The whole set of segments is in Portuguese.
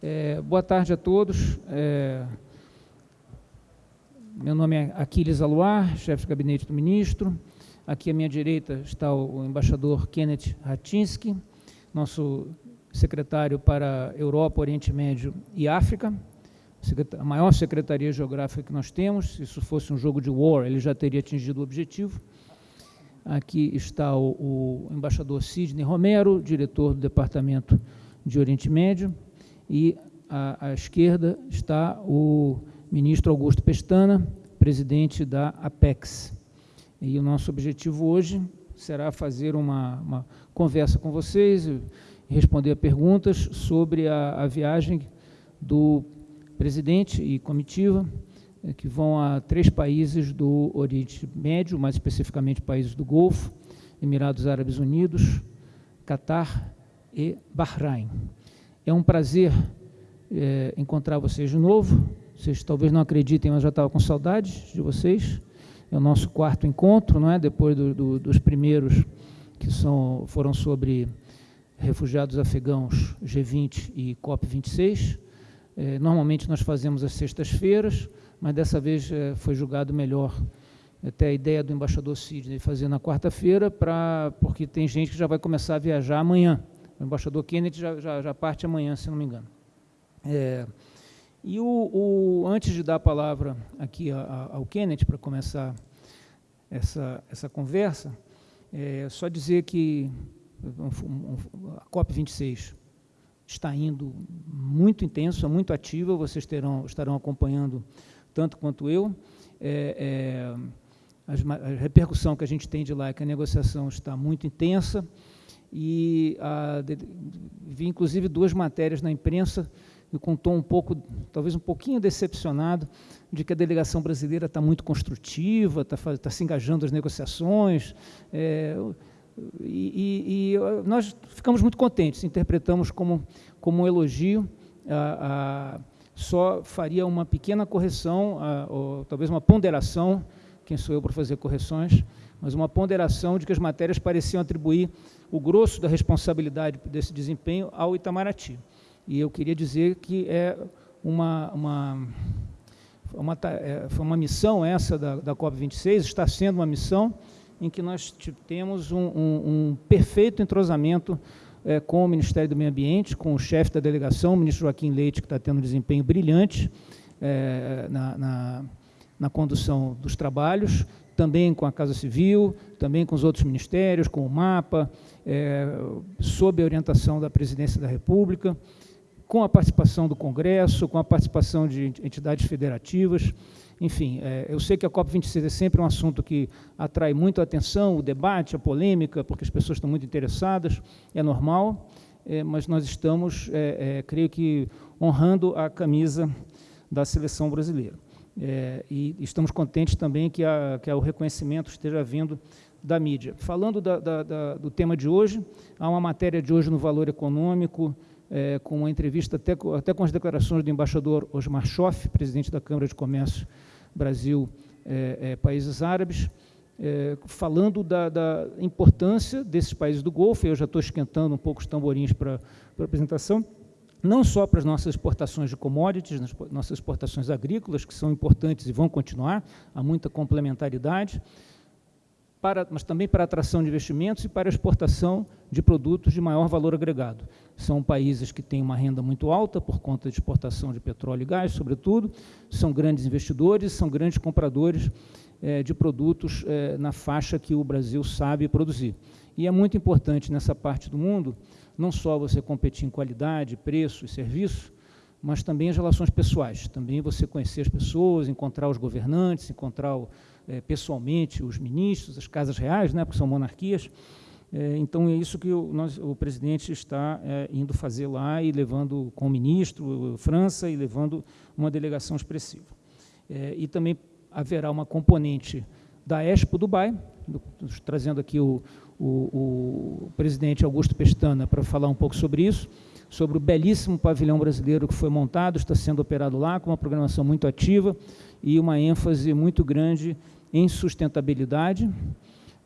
É, boa tarde a todos. É, meu nome é Aquiles Aluar, chefe de gabinete do ministro. Aqui à minha direita está o, embaixador Kenneth Ratinsky, nosso secretário para Europa, Oriente Médio e África, a maior secretaria geográfica que nós temos. Se isso fosse um jogo de war, ele já teria atingido o objetivo. Aqui está o, o embaixador Sidney Romero, diretor do Departamento de Oriente Médio, e à, à esquerda está o ministro Augusto Pestana, presidente da APEX. E o nosso objetivo hoje será fazer uma, uma conversa com vocês e responder a perguntas sobre a, a viagem do presidente e comitiva eh, que vão a três países do Oriente Médio, mais especificamente países do Golfo, Emirados Árabes Unidos, Catar e Bahrein. É um prazer é, encontrar vocês de novo. Vocês talvez não acreditem, mas já estava com saudades de vocês. É o nosso quarto encontro, não é? Depois do, do, dos primeiros que são, foram sobre refugiados afegãos G20 e COP26. É, normalmente nós fazemos às sextas-feiras, mas dessa vez é, foi julgado melhor até a ideia do embaixador Sidney fazer na quarta-feira, porque tem gente que já vai começar a viajar amanhã. O embaixador Kennedy já, já, já parte amanhã, se não me engano. É, e o, o, antes de dar a palavra aqui a, a, ao Kennedy para começar essa, essa conversa, é, só dizer que a COP26 está indo muito intenso, muito ativa, vocês terão, estarão acompanhando tanto quanto eu. É, é, a repercussão que a gente tem de lá é que a negociação está muito intensa, e a, de, vi inclusive duas matérias na imprensa e com um pouco, talvez um pouquinho decepcionado, de que a delegação brasileira está muito construtiva, está, está se engajando nas negociações, é, e, e, e, nós ficamos muito contentes, interpretamos como, como um elogio, a, a, só faria uma pequena correção, a, ou talvez uma ponderação, quem sou eu para fazer correções, mas uma ponderação de que as matérias pareciam atribuir o grosso da responsabilidade desse desempenho ao Itamaraty. E eu queria dizer que é uma, uma, uma, é, foi uma missão essa da, da COP26, está sendo uma missão em que nós temos um, um, um perfeito entrosamento é, com o Ministério do Meio Ambiente, com o chefe da delegação, o ministro Joaquim Leite, que está tendo um desempenho brilhante é, na, na, na condução dos trabalhos, também com a Casa Civil, também com os outros ministérios, com o MAPA, é, sob a orientação da Presidência da República, com a participação do Congresso, com a participação de entidades federativas. Enfim, é, eu sei que a COP26 é sempre um assunto que atrai muito a atenção, o debate, a polêmica, porque as pessoas estão muito interessadas, é normal, é, mas nós estamos, é, é, creio que, honrando a camisa da seleção brasileira. É, e estamos contentes também que, a, que o reconhecimento esteja vindo da mídia. Falando da, da, da, do tema de hoje, há uma matéria de hoje no Valor Econômico, é, com uma entrevista até, até com as declarações do embaixador Osmar Schoff, presidente da Câmara de Comércio Brasil é, é Países Árabes, é, falando da, da, importância desses países do Golfo, eu já estou esquentando um pouco os tamborins para a apresentação, não só para as nossas exportações de commodities, nossas exportações agrícolas, que são importantes e vão continuar, há muita complementaridade, para, mas também para a atração de investimentos e para a exportação de produtos de maior valor agregado. São países que têm uma renda muito alta por conta de exportação de petróleo e gás, sobretudo, são grandes investidores, são grandes compradores é, de produtos é, na faixa que o Brasil sabe produzir. E é muito importante nessa parte do mundo não só você competir em qualidade, preço e serviço, mas também as relações pessoais. Também você conhecer as pessoas, encontrar os governantes, encontrar é, pessoalmente os ministros, as casas reais, né, porque são monarquias. É, então, é isso que o, nós, o presidente está é, indo fazer lá e levando com o ministro, França, e levando uma delegação expressiva. É, e também haverá uma componente da Expo Dubai, do, trazendo aqui o, o, o presidente Augusto Pestana para falar um pouco sobre isso, sobre o belíssimo pavilhão brasileiro que foi montado, está sendo operado lá, com uma programação muito ativa e uma ênfase muito grande em sustentabilidade,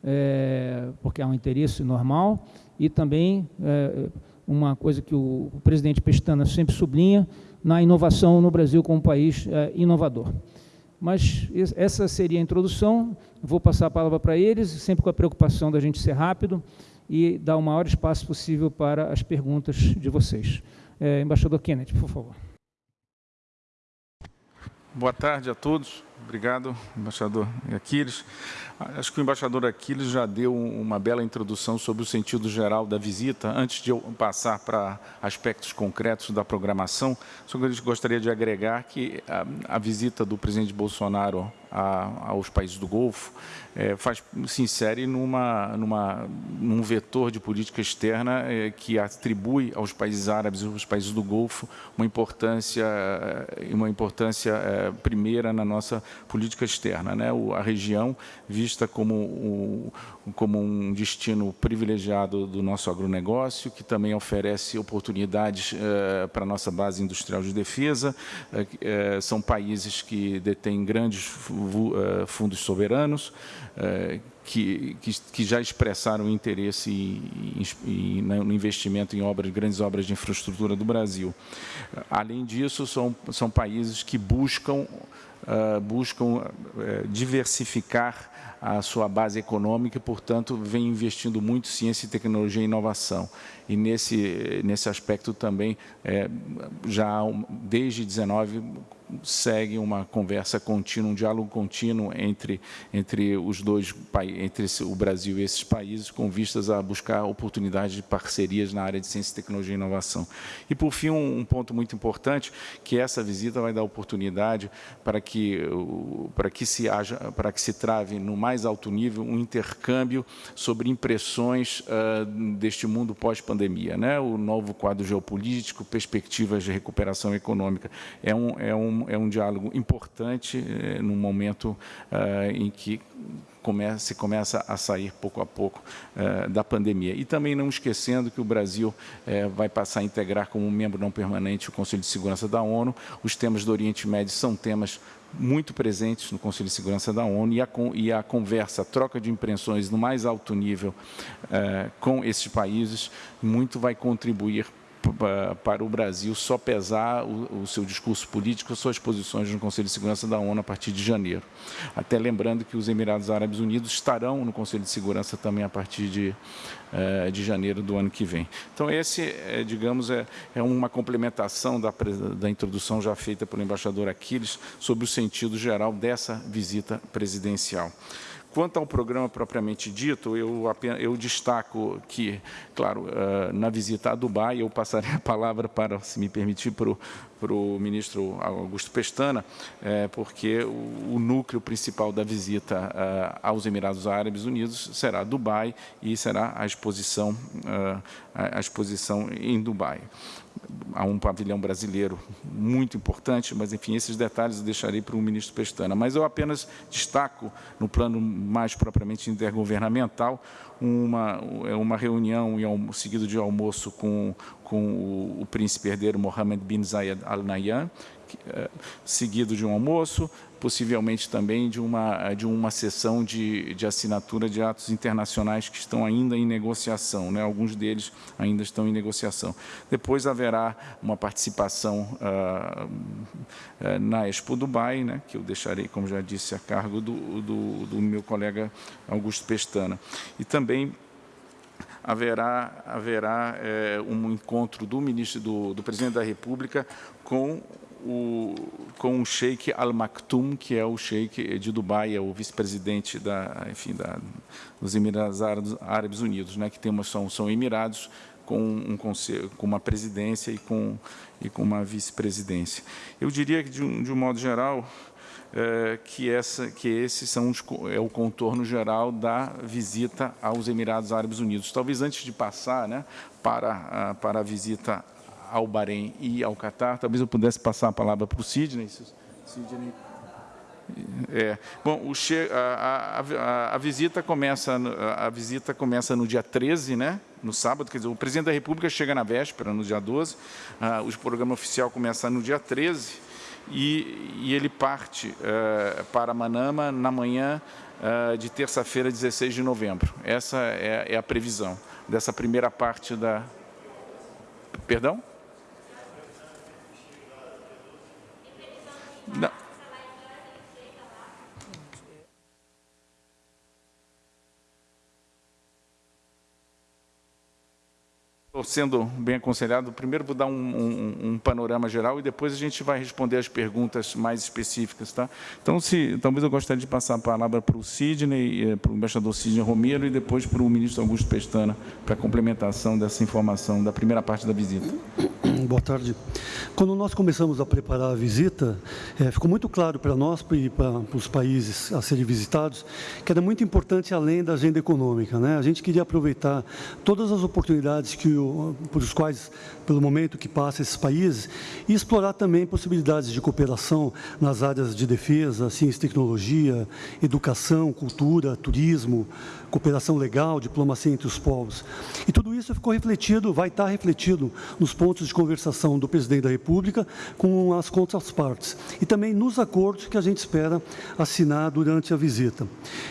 é, porque há um interesse normal, e também é, uma coisa que o, o presidente Pestana sempre sublinha, na inovação no Brasil como um país é, inovador. Mas essa seria a introdução, vou passar a palavra para eles, sempre com a preocupação da gente ser rápido e dar o maior espaço possível para as perguntas de vocês. É, embaixador Kennedy, por favor. Boa tarde a todos. Obrigado, embaixador Aquiles. Acho que o embaixador Aquiles já deu uma bela introdução sobre o sentido geral da visita. Antes de eu passar para aspectos concretos da programação, só gostaria de agregar que a, a visita do presidente Bolsonaro a, aos países do Golfo é, faz, se insere numa, numa, num vetor de política externa é, que atribui aos países árabes e aos países do Golfo uma importância, é, uma importância é, primeira na nossa política externa. Né? O, a região vista como, o, como um destino privilegiado do nosso agronegócio, que também oferece oportunidades é, para a nossa base industrial de defesa. É, são países que detêm grandes fundos soberanos, eh, que, já expressaram interesse em, no investimento em obras, grandes obras de infraestrutura do Brasil. Além disso, são, países que buscam, uh, buscam diversificar a sua base econômica e, portanto, vem investindo muito em ciência, tecnologia e inovação. E nesse, nesse aspecto também, já desde 19, segue uma conversa contínua, um diálogo contínuo entre, entre os dois entre o Brasil e esses países, com vistas a buscar oportunidades de parcerias na área de ciência, tecnologia e inovação. E, por fim, um, um ponto muito importante, que essa visita vai dar oportunidade para que, para que, se, haja, para que se trave no mais alto nível um intercâmbio sobre impressões uh, deste mundo pós-pandemia. Né? O novo quadro geopolítico, perspectivas de recuperação econômica. É um, é um, é um diálogo importante é, no momento é, em que começa, se começa a sair pouco a pouco é, da pandemia. E também não esquecendo que o Brasil vai passar a integrar como membro não permanente o Conselho de Segurança da ONU. Os temas do Oriente Médio são temas muito presentes no Conselho de Segurança da ONU e a, e a conversa, a troca de impressões no mais alto nível é, com esses países, muito vai contribuir para o Brasil só pesar o, o, seu discurso político, suas posições no Conselho de Segurança da ONU a partir de janeiro. Até lembrando que os Emirados Árabes Unidos estarão no Conselho de Segurança também a partir de, eh, de janeiro do ano que vem. Então, esse, é, digamos, é, é uma complementação da, da introdução já feita pelo embaixador Aquiles sobre o sentido geral dessa visita presidencial. Quanto ao programa propriamente dito, eu, eu destaco que, claro, uh, na visita a Dubai, eu passarei a palavra para, se me permitir, para o para o ministro Augusto Pestana, é, porque o, núcleo principal da visita uh, aos Emirados Árabes Unidos será Dubai e será a exposição, a exposição em Dubai há um pavilhão brasileiro muito importante, mas, enfim, esses detalhes eu deixarei para o ministro Pestana. Mas eu apenas destaco, no plano mais propriamente intergovernamental, uma, uma reunião seguido de almoço com, com o, o príncipe herdeiro Mohammed bin Zayed Al Nahyan, eh, seguido de um almoço, possivelmente também de uma, de uma sessão de, de assinatura de atos internacionais que estão ainda em negociação, né? alguns deles ainda estão em negociação. Depois haverá uma participação uh, uh, na Expo Dubai, né? que eu deixarei, como já disse, a cargo do, do, do meu colega Augusto Pestana. E também haverá, haverá é, um encontro do ministro do, do presidente da República com o, com o Sheikh Al Maktoum, que é o Sheikh de Dubai, é o vice-presidente da, enfim, da, dos Emirados Árabes Unidos, né, que tem uma, são, são Emirados com, um conselho, com uma presidência e com, e com uma vice-presidência. Eu diria que, de um, de um modo geral, é, que, essa, que esses são os, é o contorno geral da visita aos Emirados Árabes Unidos. Talvez antes de passar né, para, a, para a visita ao Bahrein e ao Catar. Talvez eu pudesse passar a palavra para o Sidney. Sidney. É. Bom, o che a, a, a, visita começa, a visita começa no dia 13, né? no sábado, quer dizer, o presidente da República chega na véspera, no dia 12, ah, o programa oficial começa no dia 13, e, e ele parte uh, para Manama na manhã uh, de terça-feira, 16 de novembro. Essa é, é a previsão dessa primeira parte da, Perdão? Não. Estou sendo bem aconselhado. Primeiro vou dar um, um, um, panorama geral e depois a gente vai responder as perguntas mais específicas. Tá? Então, se, talvez eu gostaria de passar a palavra para o Sidney, eh, para o embaixador Sidney Romero e depois para o ministro Augusto Pestana, para a complementação dessa informação da primeira parte da visita. Boa tarde. Quando nós começamos a preparar a visita, é, ficou muito claro para nós e para, os países a serem visitados que era muito importante além da agenda econômica. Né? A gente queria aproveitar todas as oportunidades que por os quais, pelo momento que passa esses países, e explorar também possibilidades de cooperação nas áreas de defesa, ciência e tecnologia, educação, cultura, turismo, cooperação legal, diplomacia entre os povos. E tudo isso ficou refletido, vai estar refletido nos pontos de conversação do presidente da República com as contrapartes e também nos acordos que a gente espera assinar durante a visita.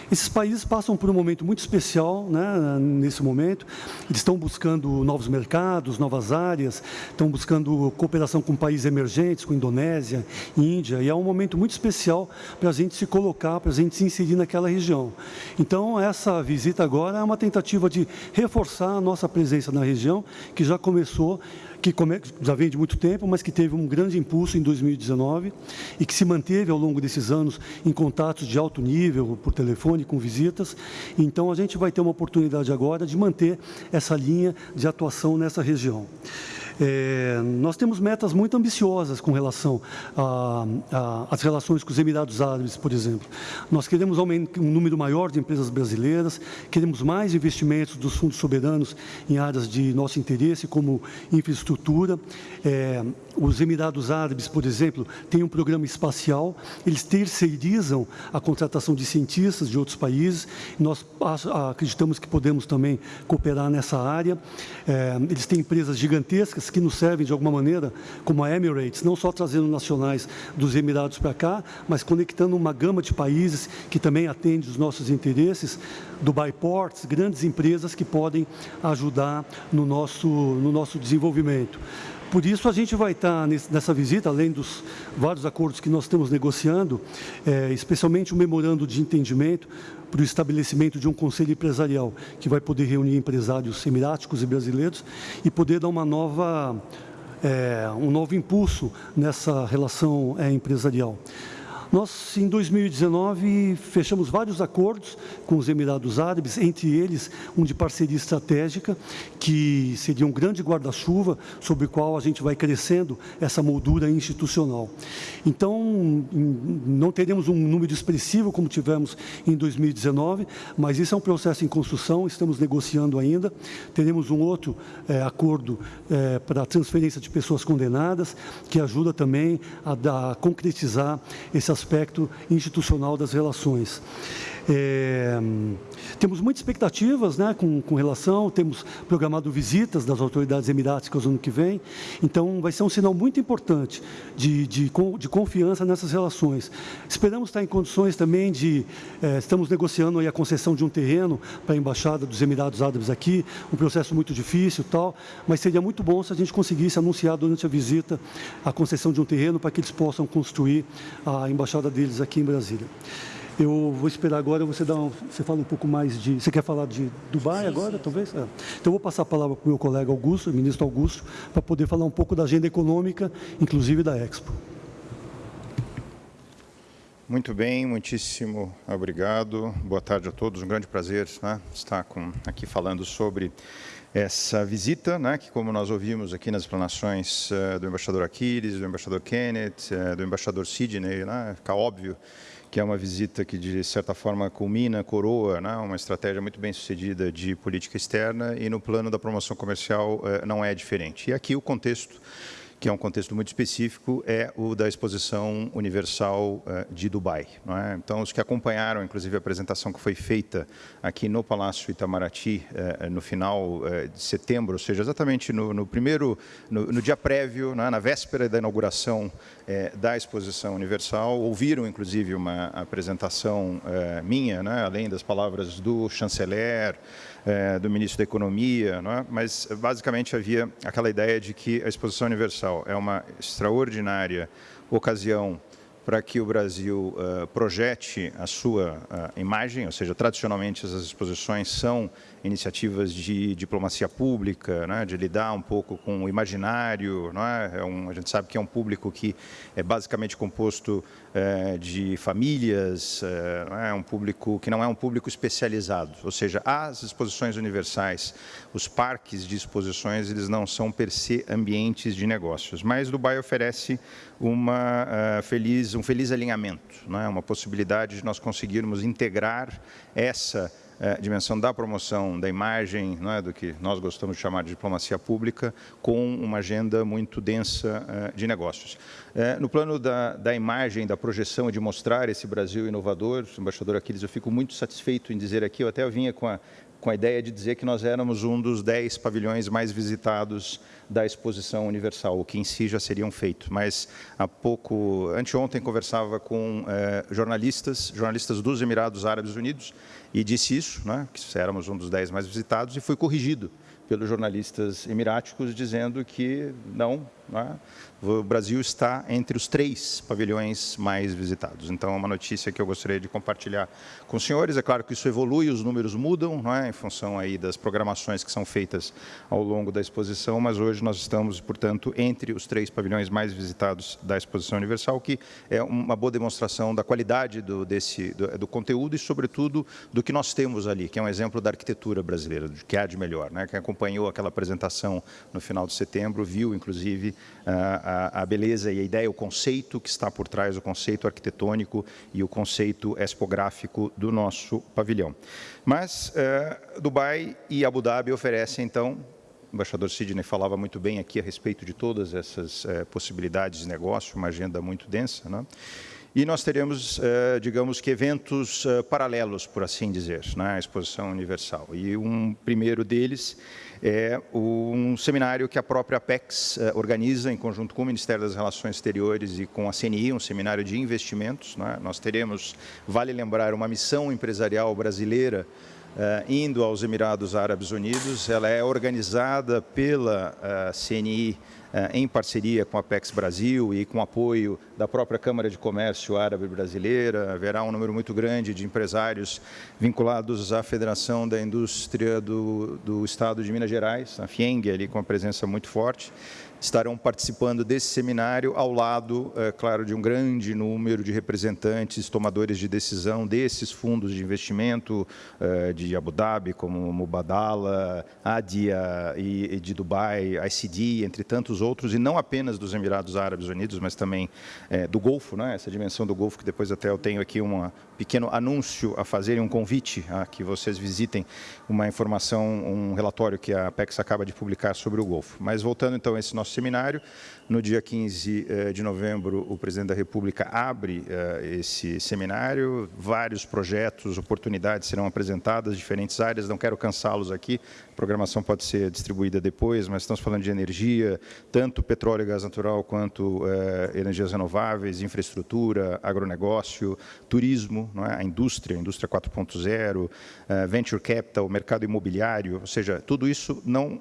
Esses países passam por um momento muito especial né, nesse momento, eles estão buscando novos mercados, novas áreas, estão buscando cooperação com países emergentes, com Indonésia, Índia, e é um momento muito especial para a gente se colocar, para a gente se inserir naquela região. Então, essa visita visita agora é uma tentativa de reforçar a nossa presença na região, que já começou, que já vem de muito tempo, mas que teve um grande impulso em 2019 e que se manteve ao longo desses anos em contatos de alto nível, por telefone, com visitas. Então, a gente vai ter uma oportunidade agora de manter essa linha de atuação nessa região. É, nós temos metas muito ambiciosas com relação às relações com os Emirados Árabes, por exemplo. Nós queremos um número maior de empresas brasileiras, queremos mais investimentos dos fundos soberanos em áreas de nosso interesse, como infraestrutura. É, os Emirados Árabes, por exemplo, têm um programa espacial, eles terceirizam a contratação de cientistas de outros países, nós acreditamos que podemos também cooperar nessa área. É, eles têm empresas gigantescas que nos servem de alguma maneira, como a Emirates, não só trazendo nacionais dos Emirados para cá, mas conectando uma gama de países que também atende os nossos interesses, Dubai Ports, grandes empresas que podem ajudar no nosso, no nosso desenvolvimento. Por isso, a gente vai estar nessa visita, além dos vários acordos que nós estamos negociando, é, especialmente o memorando de entendimento para o estabelecimento de um conselho empresarial, que vai poder reunir empresários emiráticos e brasileiros e poder dar uma nova, é, um novo impulso nessa relação é, empresarial. Nós, em 2019, fechamos vários acordos com os Emirados Árabes, entre eles um de parceria estratégica, que seria um grande guarda-chuva sobre o qual a gente vai crescendo essa moldura institucional. Então, não teremos um número expressivo como tivemos em 2019, mas isso é um processo em construção, estamos negociando ainda. Teremos um outro é, acordo é, para a transferência de pessoas condenadas, que ajuda também a, a concretizar esse aspecto institucional das relações. É, temos muitas expectativas né, com, com, relação, temos programado visitas das autoridades emiráticas no ano que vem, então vai ser um sinal muito importante de, de, de confiança nessas relações. Esperamos estar em condições também de, é, estamos negociando a concessão de um terreno para a Embaixada dos Emirados Árabes aqui, um processo muito difícil tal, mas seria muito bom se a gente conseguisse anunciar durante a visita a concessão de um terreno para que eles possam construir a Embaixada deles aqui em Brasília. Eu vou esperar agora, você, dá um, você fala um pouco mais de... Você quer falar de Dubai sim, agora, sim. talvez? É. Então, eu vou passar a palavra para o meu colega Augusto, o ministro Augusto, para poder falar um pouco da agenda econômica, inclusive da Expo. Muito bem, muitíssimo obrigado. Boa tarde a todos, um grande prazer né, estar com, aqui falando sobre essa visita, né, que como nós ouvimos aqui nas explanações uh, do embaixador Aquiles, do embaixador Kenneth, uh, do embaixador Sidney, né, fica óbvio que é uma visita que, de certa forma, culmina, coroa, né, uma estratégia muito bem sucedida de política externa e no plano da promoção comercial eh, não é diferente. E aqui o contexto que é um contexto muito específico, é o da Exposição Universal de Dubai. É? Então, os que acompanharam, inclusive, a apresentação que foi feita aqui no Palácio Itamaraty no final de setembro, ou seja, exatamente no, no primeiro, no, no, dia prévio, é? na véspera da inauguração da Exposição Universal, ouviram, inclusive, uma apresentação minha, né? além das palavras do chanceler, é, do ministro da Economia, é? mas basicamente havia aquela ideia de que a Exposição Universal é uma extraordinária ocasião para que o Brasil uh, projete a sua uh, imagem, ou seja, tradicionalmente essas exposições são iniciativas de diplomacia pública, né, de lidar um pouco com o imaginário. É? É um, a gente sabe que é um público que é basicamente composto é, de famílias, é, é um público que não é um público especializado. Ou seja, as exposições universais, os parques de exposições, eles não são per se ambientes de negócios. Mas Dubai oferece uma uh, feliz, um feliz alinhamento, é? uma possibilidade de nós conseguirmos integrar essa é, dimensão da promoção da imagem, não é, do que nós gostamos de chamar de diplomacia pública, com uma agenda muito densa é, de negócios. É, no plano da, da imagem, da projeção de mostrar esse Brasil inovador, embaixador Aquiles, eu fico muito satisfeito em dizer aqui, eu até vinha com a com a ideia de dizer que nós éramos um dos dez pavilhões mais visitados da exposição universal, o que em si já seria um feito. Mas há pouco, anteontem, conversava com eh, jornalistas, jornalistas dos Emirados Árabes Unidos, e disse isso, né, que éramos um dos dez mais visitados, e fui corrigido pelos jornalistas emiráticos dizendo que não, né, o Brasil está entre os três pavilhões mais visitados. Então, é uma notícia que eu gostaria de compartilhar com os senhores. É claro que isso evolui, os números mudam, não é? em função aí das programações que são feitas ao longo da exposição, mas hoje nós estamos, portanto, entre os três pavilhões mais visitados da Exposição Universal, que é uma boa demonstração da qualidade do, desse, do, do conteúdo e, sobretudo, do que nós temos ali, que é um exemplo da arquitetura brasileira, do que há de melhor. Né? Quem acompanhou aquela apresentação no final de setembro viu, inclusive, a a, beleza e a ideia, o conceito que está por trás, o conceito arquitetônico e o conceito expográfico do nosso pavilhão. Mas é, Dubai e Abu Dhabi oferecem, então, o embaixador Sidney falava muito bem aqui a respeito de todas essas é, possibilidades de negócio, uma agenda muito densa, né? E nós teremos, é, digamos que, eventos é, paralelos, por assim dizer, na Exposição Universal. E um primeiro deles é um seminário que a própria Apex eh, organiza em conjunto com o Ministério das Relações Exteriores e com a CNI, um seminário de investimentos. Né? Nós teremos, vale lembrar, uma missão empresarial brasileira indo aos Emirados Árabes Unidos. Ela é organizada pela CNI em parceria com a Apex Brasil e com apoio da própria Câmara de Comércio Árabe Brasileira. Haverá um número muito grande de empresários vinculados à Federação da Indústria do, do Estado de Minas Gerais, a FIENG, ali com uma presença muito forte estarão participando desse seminário ao lado, é, claro, de um grande número de representantes, tomadores de decisão desses fundos de investimento é, de Abu Dhabi, como Mubadala, Adia e, e de Dubai, ICD, entre tantos outros, e não apenas dos Emirados Árabes Unidos, mas também é, do Golfo, né? essa dimensão do Golfo, que depois até eu tenho aqui um pequeno anúncio a fazer, um convite a que vocês visitem uma informação, um relatório que a Apex acaba de publicar sobre o Golfo. Mas voltando então a esse nosso seminário. No dia 15 eh, de novembro, o presidente da República abre eh, esse seminário. Vários projetos, oportunidades serão apresentadas, diferentes áreas. Não quero cansá-los aqui, a programação pode ser distribuída depois, mas estamos falando de energia, tanto petróleo e gás natural, quanto eh, energias renováveis, infraestrutura, agronegócio, turismo, é? a indústria, a indústria 4.0, venture capital, mercado imobiliário, ou seja, tudo isso, não,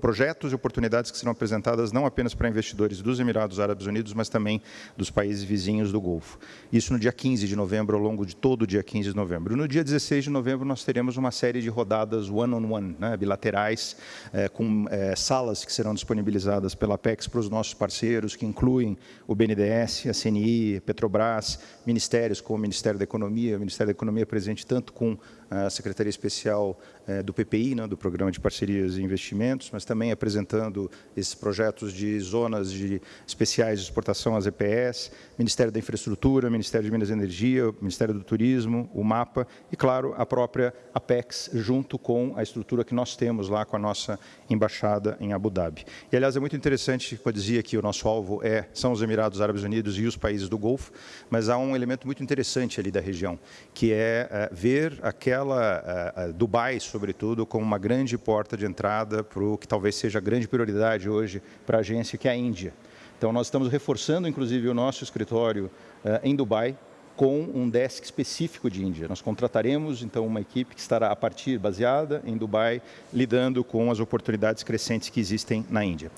projetos e oportunidades que serão apresentadas não apenas para investidores dos Emirados Árabes Unidos, mas também dos países vizinhos do Golfo. Isso no dia 15 de novembro, ao longo de todo o dia 15 de novembro. No dia 16 de novembro, nós teremos uma série de rodadas one-on-one, -on -one, né, bilaterais, é, com é, salas que serão disponibilizadas pela Apex para os nossos parceiros, que incluem o BNDES, a CNI, Petrobras, ministérios como o Ministério da Economia, o Ministério da Economia presente tanto com a Secretaria Especial é, do PPI, né, do Programa de Parcerias e Investimentos, mas também apresentando esses projetos de zonas de especiais de exportação, as EPS, Ministério da Infraestrutura, Ministério de Minas e Energia, Ministério do Turismo, o MAPA e, claro, a própria Apex, junto com a estrutura que nós temos lá com a nossa embaixada em Abu Dhabi. E, aliás, é muito interessante, como eu dizia que o nosso alvo é, são os Emirados Árabes Unidos e os países do Golfo, mas há um elemento muito interessante ali da região, que é, é ver aquela é, Dubai, sobretudo, como uma grande porta de entrada para o que talvez seja a grande prioridade hoje para a agência, que é a Índia. Então, nós estamos reforçando, inclusive, o nosso escritório uh, em Dubai com um desk específico de Índia. Nós contrataremos, então, uma equipe que estará, a partir, baseada em Dubai, lidando com as oportunidades crescentes que existem na Índia.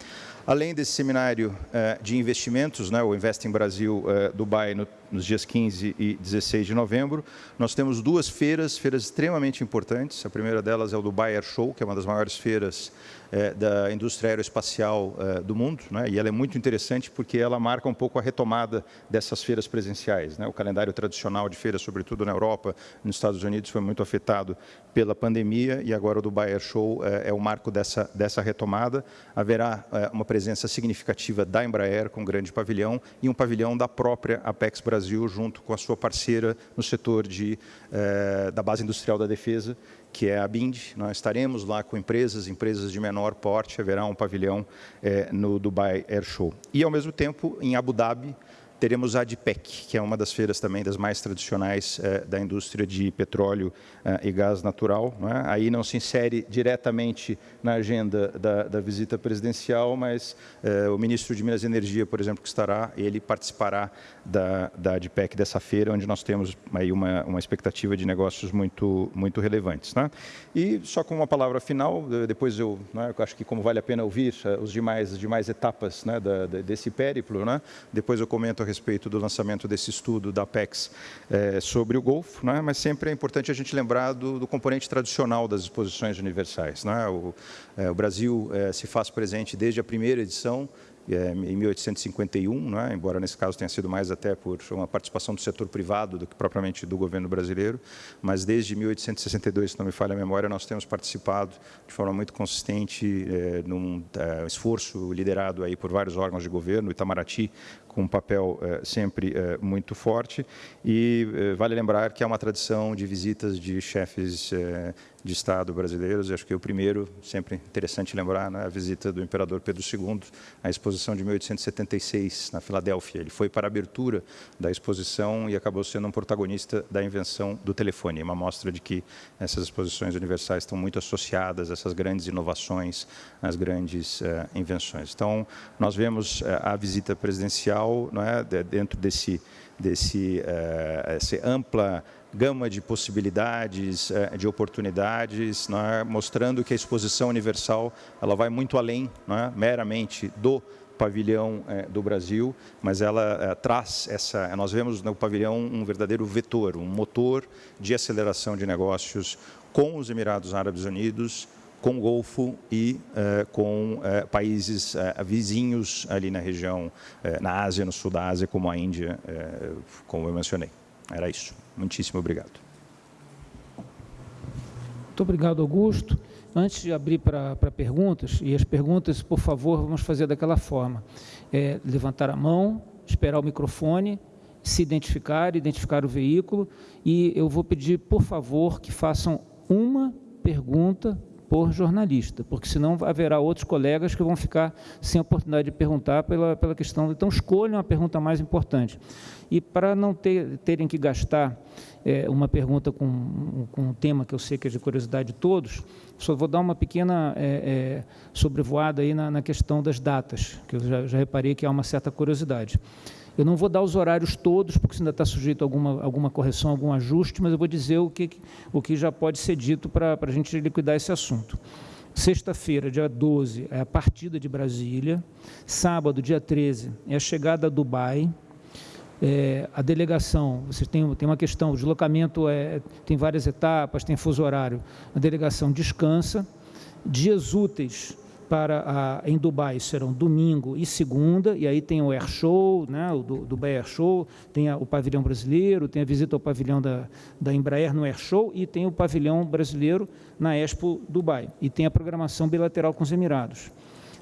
Além desse seminário uh, de investimentos, né, o Investing Brasil uh, Dubai, no, nos dias 15 e 16 de novembro, nós temos duas feiras, feiras extremamente importantes. A primeira delas é o Dubai Air Show, que é uma das maiores feiras é, da indústria aeroespacial é, do mundo, né? e ela é muito interessante porque ela marca um pouco a retomada dessas feiras presenciais. Né? O calendário tradicional de feiras, sobretudo na Europa, nos Estados Unidos, foi muito afetado pela pandemia e agora o Dubai Air Show é, é o marco dessa, dessa retomada. Haverá uma presença significativa da Embraer com um grande pavilhão e um pavilhão da própria Apex Brasil junto com a sua parceira no setor de, da base industrial da defesa, que é a BIND. Nós estaremos lá com empresas, empresas de menor porte, haverá um pavilhão é, no Dubai Air Show. E, ao mesmo tempo, em Abu Dhabi, teremos a ADPEC, que é uma das feiras também das mais tradicionais é, da indústria de petróleo é, e gás natural. É? Aí não se insere diretamente na agenda da, da visita presidencial, mas é, o ministro de Minas e Energia, por exemplo, que estará, ele participará da, da ADPEC dessa feira, onde nós temos aí uma, uma expectativa de negócios muito, muito relevantes. Né? E só com uma palavra final, depois eu, né, eu acho que como vale a pena ouvir os demais, demais etapas né, da, desse périplo, né? depois eu comento a respeito do lançamento desse estudo da Apex é, sobre o Golfo, né? mas sempre é importante a gente lembrar do, do componente tradicional das exposições universais. Né? O, é, o Brasil é, se faz presente desde a primeira edição, em 1851, né? embora nesse caso tenha sido mais até por uma participação do setor privado do que propriamente do governo brasileiro, mas desde 1862, se não me falha a memória, nós temos participado de forma muito consistente é, num é, esforço liderado aí por vários órgãos de governo, Itamaraty com um papel é, sempre é, muito forte e é, vale lembrar que há uma tradição de visitas de chefes de Estado brasileiros. acho que o primeiro, sempre interessante lembrar, né, a visita do imperador Pedro II à exposição de 1876 na Filadélfia. Ele foi para a abertura da exposição e acabou sendo um protagonista da invenção do telefone. Uma mostra de que essas exposições universais estão muito associadas a essas grandes inovações, às grandes uh, invenções. Então, nós vemos uh, a visita presidencial não é, dentro desse desse uh, essa ampla gama de possibilidades, eh, de oportunidades, é? mostrando que a exposição universal ela vai muito além é? meramente do pavilhão eh, do Brasil, mas ela traz essa, nós vemos no pavilhão um verdadeiro vetor, um motor de aceleração de negócios com os Emirados Árabes Unidos, com o Golfo e com países vizinhos ali na região, na Ásia, no sul da Ásia, como a Índia, como eu mencionei. Era isso. Muitíssimo obrigado. Muito obrigado, Augusto. Antes de abrir para perguntas, e as perguntas, por favor, vamos fazer daquela forma. É, levantar a mão, esperar o microfone, se identificar, identificar o veículo, e eu vou pedir, por favor, que façam uma pergunta por jornalista, porque senão haverá outros colegas que vão ficar sem oportunidade de perguntar pela, pela questão. Então, escolham a pergunta mais importante. E para não ter, terem que gastar é, uma pergunta com, com um tema que eu sei que é de curiosidade de todos, só vou dar uma pequena é, é, sobrevoada aí na, na, questão das datas, que eu já, já reparei que há uma certa curiosidade. Eu não vou dar os horários todos, porque ainda está sujeito a alguma, alguma correção, algum ajuste, mas eu vou dizer o que, o que já pode ser dito para a gente liquidar esse assunto. Sexta-feira, dia 12, é a partida de Brasília. Sábado, dia 13, é a chegada a Dubai. É, a delegação, você tem, tem uma questão, o deslocamento é, tem várias etapas, tem fuso horário. A delegação descansa. Dias úteis para a, em Dubai serão domingo e segunda, e aí tem o Air Show, né, o Dubai Air Show, tem a, o pavilhão brasileiro, tem a visita ao pavilhão da, da Embraer no Air Show e tem o pavilhão brasileiro na Expo Dubai, e tem a programação bilateral com os Emirados.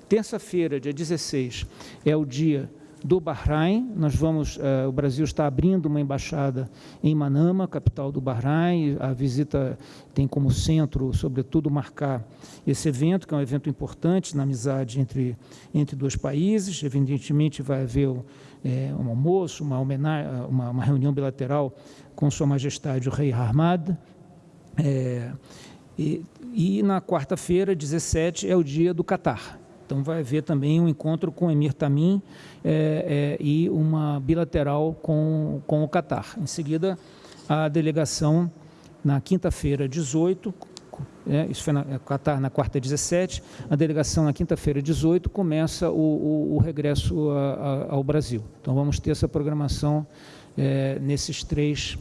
Terça-feira, dia 16, é o dia do Bahrein. Nós vamos, uh, o Brasil está abrindo uma embaixada em Manama, capital do Bahrein. A visita tem como centro, sobretudo, marcar esse evento, que é um evento importante na amizade entre, entre dois países. Evidentemente, vai haver é, um almoço, uma, uma, uma, reunião bilateral com Sua Majestade o Rei Ahmad. É, e, e na quarta-feira, 17, é o dia do Catar. Então vai haver também um encontro com o Emir Tamim é, é, e uma bilateral com, com o Catar. Em seguida, a delegação, na quinta-feira, 18, é, isso foi na é, Catar na quarta 17, a delegação na quinta-feira 18 começa o, o, o regresso a, a, ao Brasil. Então vamos ter essa programação é, nesses, três,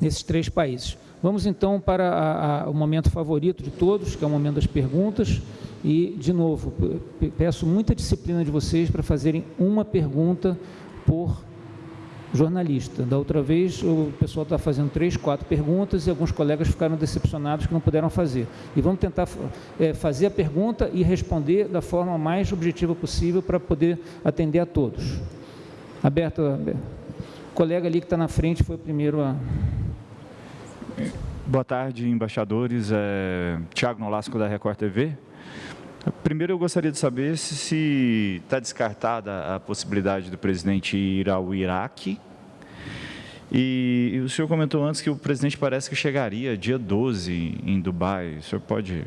nesses três países. Vamos então para a, o momento favorito de todos, que é o momento das perguntas. E, de novo, peço muita disciplina de vocês para fazerem uma pergunta por jornalista. Da outra vez, o pessoal está fazendo três, quatro perguntas e alguns colegas ficaram decepcionados que não puderam fazer. E vamos tentar é, fazer a pergunta e responder da forma mais objetiva possível para poder atender a todos. Aberto, o colega ali que está na frente foi o primeiro a... Boa tarde, embaixadores. É, Tiago Nolasco, da Record TV. Primeiro, eu gostaria de saber se está descartada a possibilidade do presidente ir ao Iraque. E, e, o senhor comentou antes que o presidente parece que chegaria dia 12 em Dubai. O senhor pode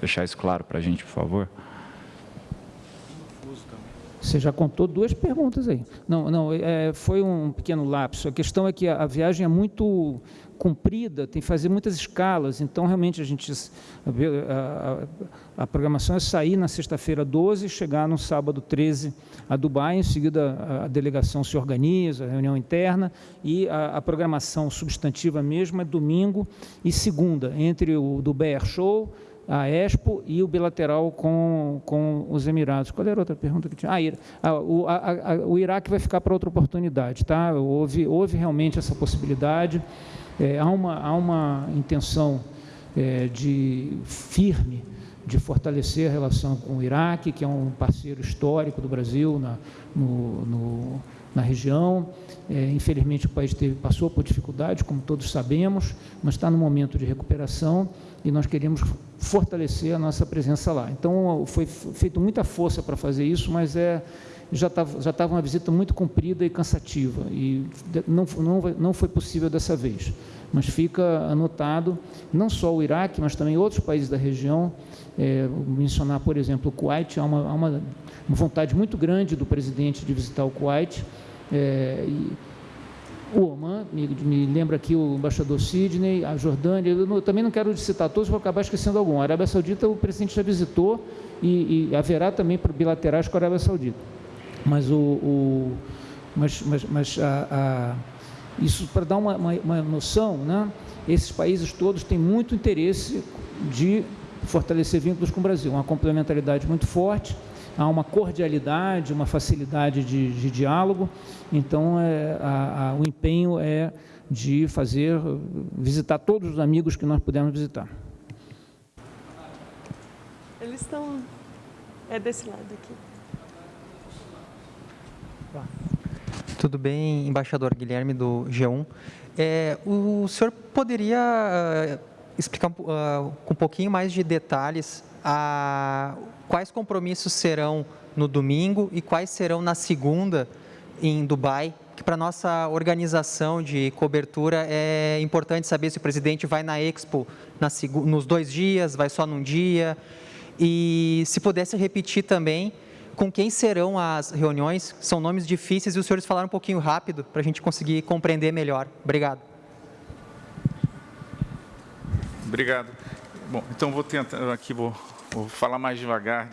deixar isso claro para a gente, por favor? Você já contou duas perguntas aí. Não, não, é, foi um pequeno lapso. A questão é que a, a viagem é muito comprida, tem que fazer muitas escalas, então realmente a gente a, a, a programação é sair na sexta-feira 12, chegar no sábado 13 a Dubai, em seguida a, a delegação se organiza, a reunião interna e a, programação substantiva mesmo é domingo e segunda, entre o Dubai Air Show, a Expo e o bilateral com, com os Emirados. Qual era a outra pergunta que tinha? Ah, o, o Iraque vai ficar para outra oportunidade, tá? Houve, houve realmente essa possibilidade. É, há, uma, há uma intenção é, de firme de fortalecer a relação com o Iraque, que é um parceiro histórico do Brasil na, no, no, na região. É, infelizmente, o país teve, passou por dificuldades, como todos sabemos, mas está no momento de recuperação e nós queremos fortalecer a nossa presença lá. Então, foi feita muita força para fazer isso, mas é, já estava já estava uma visita muito comprida e cansativa, e não, não, não foi possível dessa vez. Mas fica anotado, não só o Iraque, mas também outros países da região, é, mencionar, por exemplo, o Kuwait, há uma, há uma, vontade muito grande do presidente de visitar o Kuwait, é, e, o Oman, me, me, lembra aqui o embaixador Sidney, a Jordânia, eu, não, eu também não quero citar todos, vou acabar esquecendo algum. A Arábia Saudita, o presidente já visitou e, e haverá também bilaterais com a Arábia Saudita. Mas, o, o mas, mas, mas a, a, isso para dar uma, uma, uma, noção, né? esses países todos têm muito interesse de fortalecer vínculos com o Brasil, uma complementaridade muito forte, há uma cordialidade, uma facilidade de, de diálogo, então é, a, a, o empenho é de fazer, visitar todos os amigos que nós pudermos visitar. Eles estão, é desse lado aqui. Tudo bem, embaixador Guilherme do G1. É, o senhor poderia uh, explicar uh, com um pouquinho mais de detalhes uh, quais compromissos serão no domingo e quais serão na segunda em Dubai? Que para nossa organização de cobertura é importante saber se o presidente vai na Expo na, nos dois dias, vai só num dia. E se pudesse repetir também com quem serão as reuniões? São nomes difíceis e os senhores falaram um pouquinho rápido para a gente conseguir compreender melhor. Obrigado. Obrigado. Bom, então vou tentar aqui, vou, vou falar mais devagar.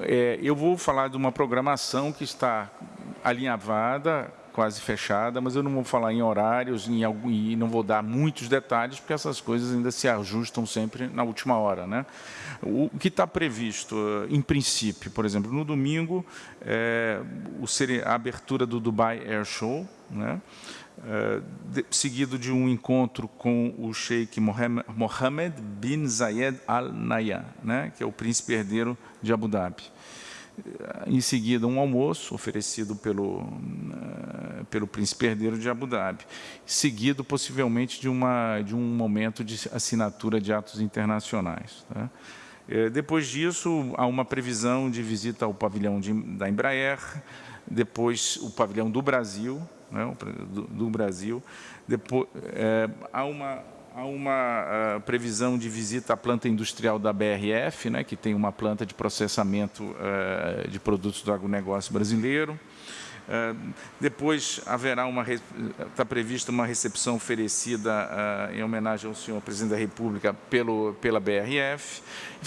É, eu vou falar de uma programação que está alinhavada quase fechada, mas eu não vou falar em horários em e não vou dar muitos detalhes, porque essas coisas ainda se ajustam sempre na última hora. Né? O que está previsto, eh, em princípio, por exemplo, no domingo, é, a abertura do Dubai Air Show, né? Uh, de, seguido de um encontro com o Sheikh Mohammed bin Zayed Al Nahyan, né, que é o príncipe herdeiro de Abu Dhabi. Em seguida, um almoço oferecido pelo, uh, pelo príncipe herdeiro de Abu Dhabi, seguido possivelmente de, uma, de um momento de assinatura de atos internacionais. Tá? Depois disso, há uma previsão de visita ao pavilhão de, da Embraer, depois o pavilhão do Brasil, né, do, do, Brasil. Depois, é, há uma, há uma uh, previsão de visita à planta industrial da BRF, né, que tem uma planta de processamento uh, de produtos do agronegócio brasileiro. Uh, depois haverá uma está prevista uma recepção oferecida uh, em homenagem ao senhor presidente da República pelo pela BRF.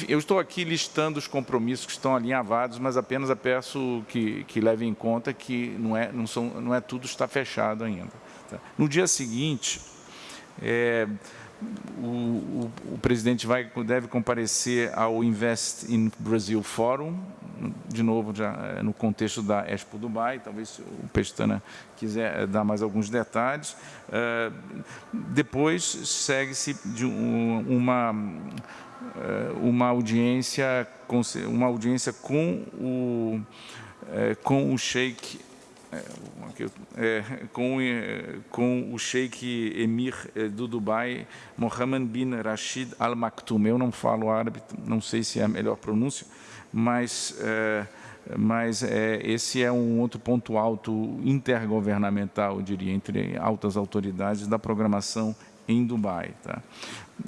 Eu estou aqui listando os compromissos que estão alinhavados, mas apenas peço que que levem em conta que não é não são não é tudo está fechado ainda. Tá? No dia seguinte é, o, o, o, presidente vai, deve comparecer ao Invest in Brazil Forum, de novo já eh, no contexto da Expo Dubai, talvez o Pestana quiser eh, dar mais alguns detalhes. Eh, depois segue-se de uma uma audiência uma audiência com o com o Sheikh é, com, com o Sheikh Emir do Dubai, Mohammed bin Rashid Al Maktoum. Eu não falo árabe, não sei se é a melhor pronúncia, mas, é, mas é, esse é um outro ponto alto intergovernamental, eu diria, entre altas autoridades da programação em Dubai. Tá?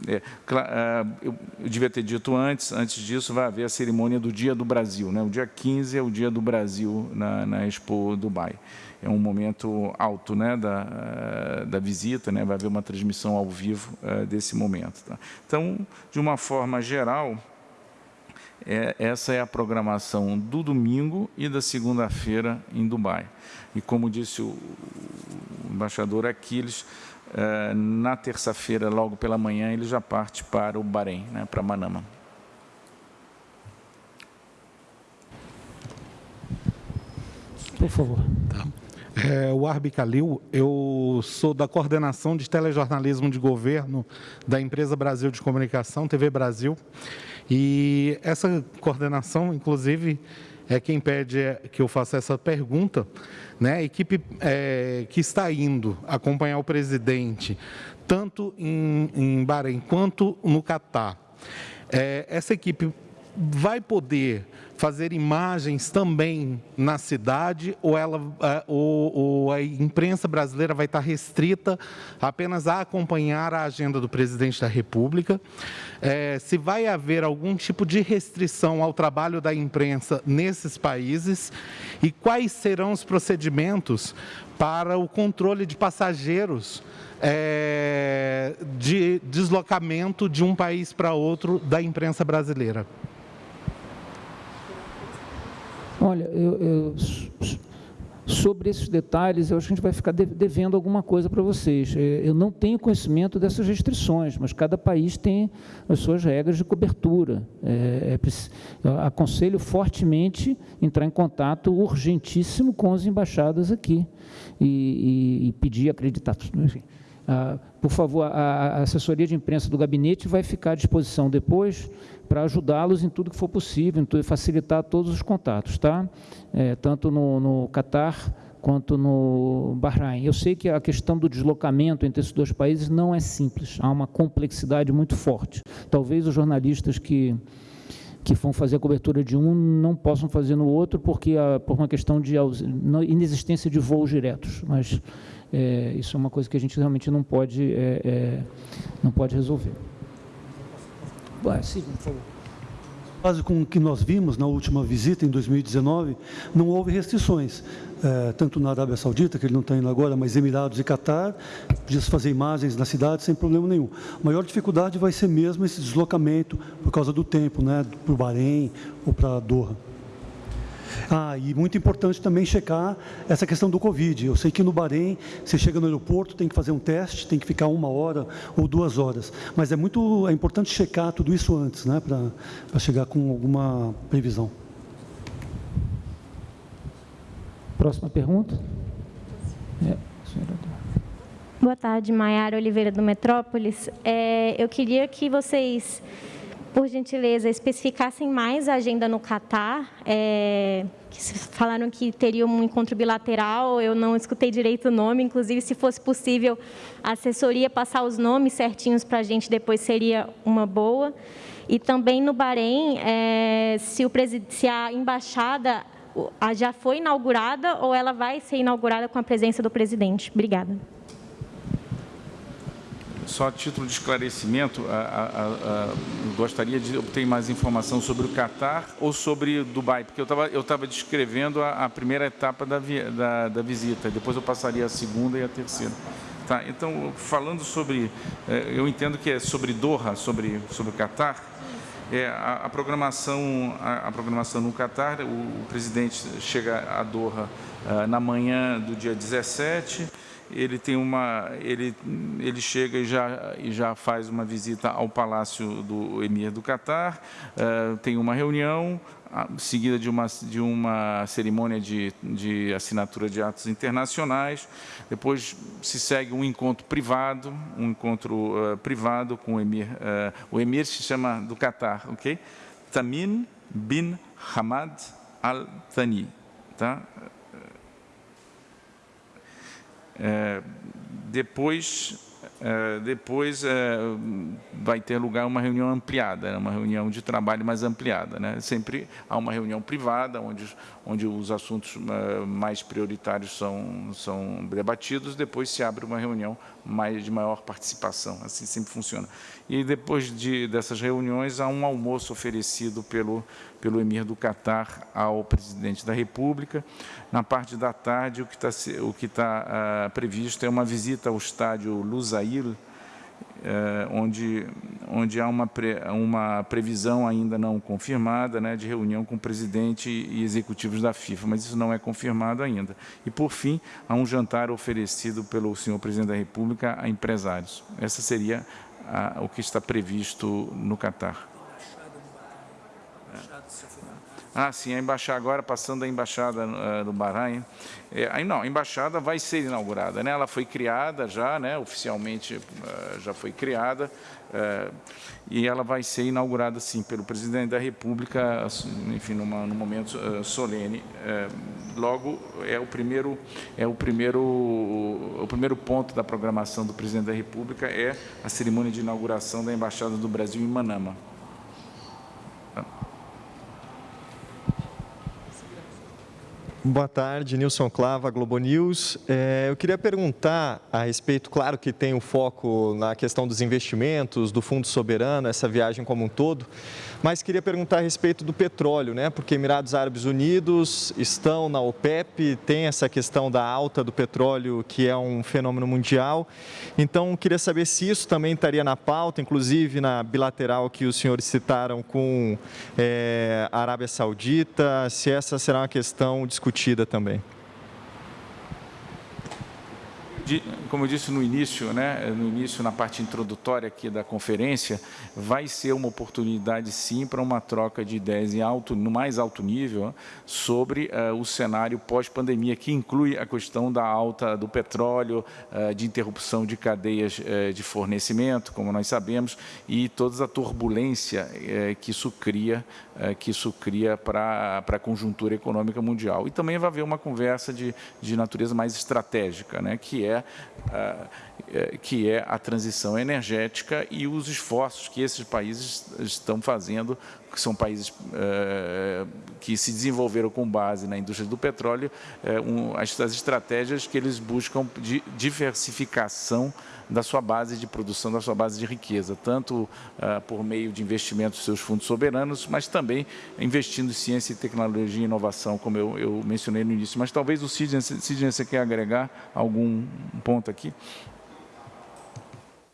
É, é, eu, devia ter dito antes, antes disso vai haver a cerimônia do Dia do Brasil. Né? O dia 15 é o Dia do Brasil na, na Expo Dubai. É um momento alto né, da, da visita, né? vai haver uma transmissão ao vivo uh, desse momento. Tá? Então, de uma forma geral, é, essa é a programação do domingo e da segunda-feira em Dubai. E como disse o, o embaixador Aquiles, na terça-feira, logo pela manhã, ele já parte para o Bahrein, né, para Manama. Por favor. Tá. É, o Arbi Kalil, eu sou da coordenação de telejornalismo de governo da empresa Brasil de Comunicação, TV Brasil. E essa coordenação, inclusive, é quem pede que eu faça essa pergunta. Né? A equipe é, que está indo acompanhar o presidente, tanto em, em Bahrein quanto no Catar, é, essa equipe vai poder fazer imagens também na cidade ou, ela, é, ou, ou, a imprensa brasileira vai estar restrita apenas a acompanhar a agenda do presidente da República? É, se vai haver algum tipo de restrição ao trabalho da imprensa nesses países e quais serão os procedimentos para o controle de passageiros é, de deslocamento de um país para outro da imprensa brasileira? Olha, eu, eu, sobre esses detalhes, eu acho que a gente vai ficar devendo alguma coisa para vocês. É, eu não tenho conhecimento dessas restrições, mas cada país tem as suas regras de cobertura. É, é, aconselho fortemente entrar em contato urgentíssimo com as embaixadas aqui e, e, e pedir acreditados. Enfim. Ah, por favor, a assessoria de imprensa do gabinete vai ficar à disposição depois para ajudá-los em tudo que for possível, em facilitar todos os contatos, tá? É, tanto no, no Catar quanto no Bahrein. Eu sei que a questão do deslocamento entre esses dois países não é simples, há uma complexidade muito forte. Talvez os jornalistas que que vão fazer a cobertura de um não possam fazer no outro porque a, por uma questão de inexistência de voos diretos, mas é, isso é uma coisa que a gente realmente não pode é, é não pode resolver. Sim, por favor. Quase com o que nós vimos na última visita, em 2019, não houve restrições. É, tanto na Arábia Saudita, que ele não está indo agora, mas Emirados e Catar, podia fazer imagens na cidade sem problema nenhum. A maior dificuldade vai ser mesmo esse deslocamento por causa do tempo, né, para o Bahrein ou para Doha. Ah, e muito importante também checar essa questão do Covid. Eu sei que no Bahrein, você chega no aeroporto, tem que fazer um teste, tem que ficar uma hora ou duas horas. Mas é muito é importante checar tudo isso antes, né, para chegar com alguma previsão. Próxima pergunta. É, Boa tarde, Maiara Oliveira do Metrópolis. É, eu queria que vocês, por gentileza, especificassem mais a agenda no Catar. É, que falaram que teria um encontro bilateral, eu não escutei direito o nome, inclusive, se fosse possível, a assessoria passar os nomes certinhos para a gente depois seria uma boa. E também no Bahrein, é, se, o, se a embaixada já foi inaugurada ou ela vai ser inaugurada com a presença do presidente. Obrigada. Só a título de esclarecimento, a, a, a, gostaria de obter mais informação sobre o Catar ou sobre Dubai, porque eu estava eu tava descrevendo a, primeira etapa da, da, da, visita, depois eu passaria a segunda e a terceira. Tá, então, falando sobre, eh, eu entendo que é sobre Doha, sobre, sobre o Catar, é, a, programação, a, programação no Catar, o, o, presidente chega a Doha uh, na manhã do dia 17, ele tem uma, ele, ele chega e já, e já faz uma visita ao palácio do emir do Catar, uh, tem uma reunião, seguida de uma, de uma cerimônia de, de assinatura de atos internacionais. Depois se segue um encontro privado, um encontro uh, privado com o emir. Uh, o emir se chama do Catar, ok? Tamim bin Hamad Al Thani, tá? Uh, depois é, depois é, vai ter lugar uma reunião ampliada, né, uma reunião de trabalho mais ampliada. Né? Sempre há uma reunião privada, onde, onde os assuntos é, mais prioritários são, são debatidos, depois se abre uma reunião mais, de maior participação, assim sempre funciona. E depois de, dessas reuniões, há um almoço oferecido pelo, pelo emir do Catar ao presidente da República. Na parte da tarde, o que está o que tá, uh, previsto é uma visita ao estádio Lusail, uh, onde, onde há uma, pre, uma previsão ainda não confirmada né, de reunião com o presidente e executivos da FIFA, mas isso não é confirmado ainda. E, por fim, há um jantar oferecido pelo senhor presidente da República a empresários. Essa seria a, o que está previsto no Catar. Ah, sim, a embaixada agora, passando a embaixada uh, do Bahrein. É, não, a embaixada vai ser inaugurada, né? Ela foi criada já, né? Oficialmente uh, já foi criada uh, e ela vai ser inaugurada, sim, pelo presidente da República, enfim, numa, num momento solene. logo é o primeiro é o primeiro o primeiro ponto da programação do presidente da República é a cerimônia de inauguração da embaixada do Brasil em Manama. Boa tarde, Nilson Clava, Globo News. É, eu queria perguntar a respeito, claro que tem o foco na questão dos investimentos, do Fundo Soberano, essa viagem como um todo, mas queria perguntar a respeito do petróleo, né? Porque Emirados Árabes Unidos estão na OPEP, tem essa questão da alta do petróleo, que é um fenômeno mundial. Então, queria saber se isso também estaria na pauta, inclusive na bilateral que os senhores citaram com é, a Arábia Saudita, se essa será uma questão discutida também como eu disse no início, né, no início, na parte introdutória aqui da conferência, vai ser uma oportunidade, sim, para uma troca de ideias em alto, no mais alto nível sobre uh, o cenário pós-pandemia, que inclui a questão da alta do petróleo, uh, de interrupção de cadeias uh, de fornecimento, como nós sabemos, e toda a turbulência que isso cria, que isso cria para a conjuntura econômica mundial. E também vai haver uma conversa de, de natureza mais estratégica, né, que é é, que é a transição energética e os esforços que esses países estão fazendo, que são países é, que se desenvolveram com base na indústria do petróleo, é, as estratégias que eles buscam de diversificação da sua base de produção, da sua base de riqueza, tanto uh, por meio de investimentos dos seus fundos soberanos, mas também investindo em ciência, tecnologia e inovação, como eu, eu mencionei no início. Mas talvez o Sidney, Sidney, você quer agregar algum ponto aqui?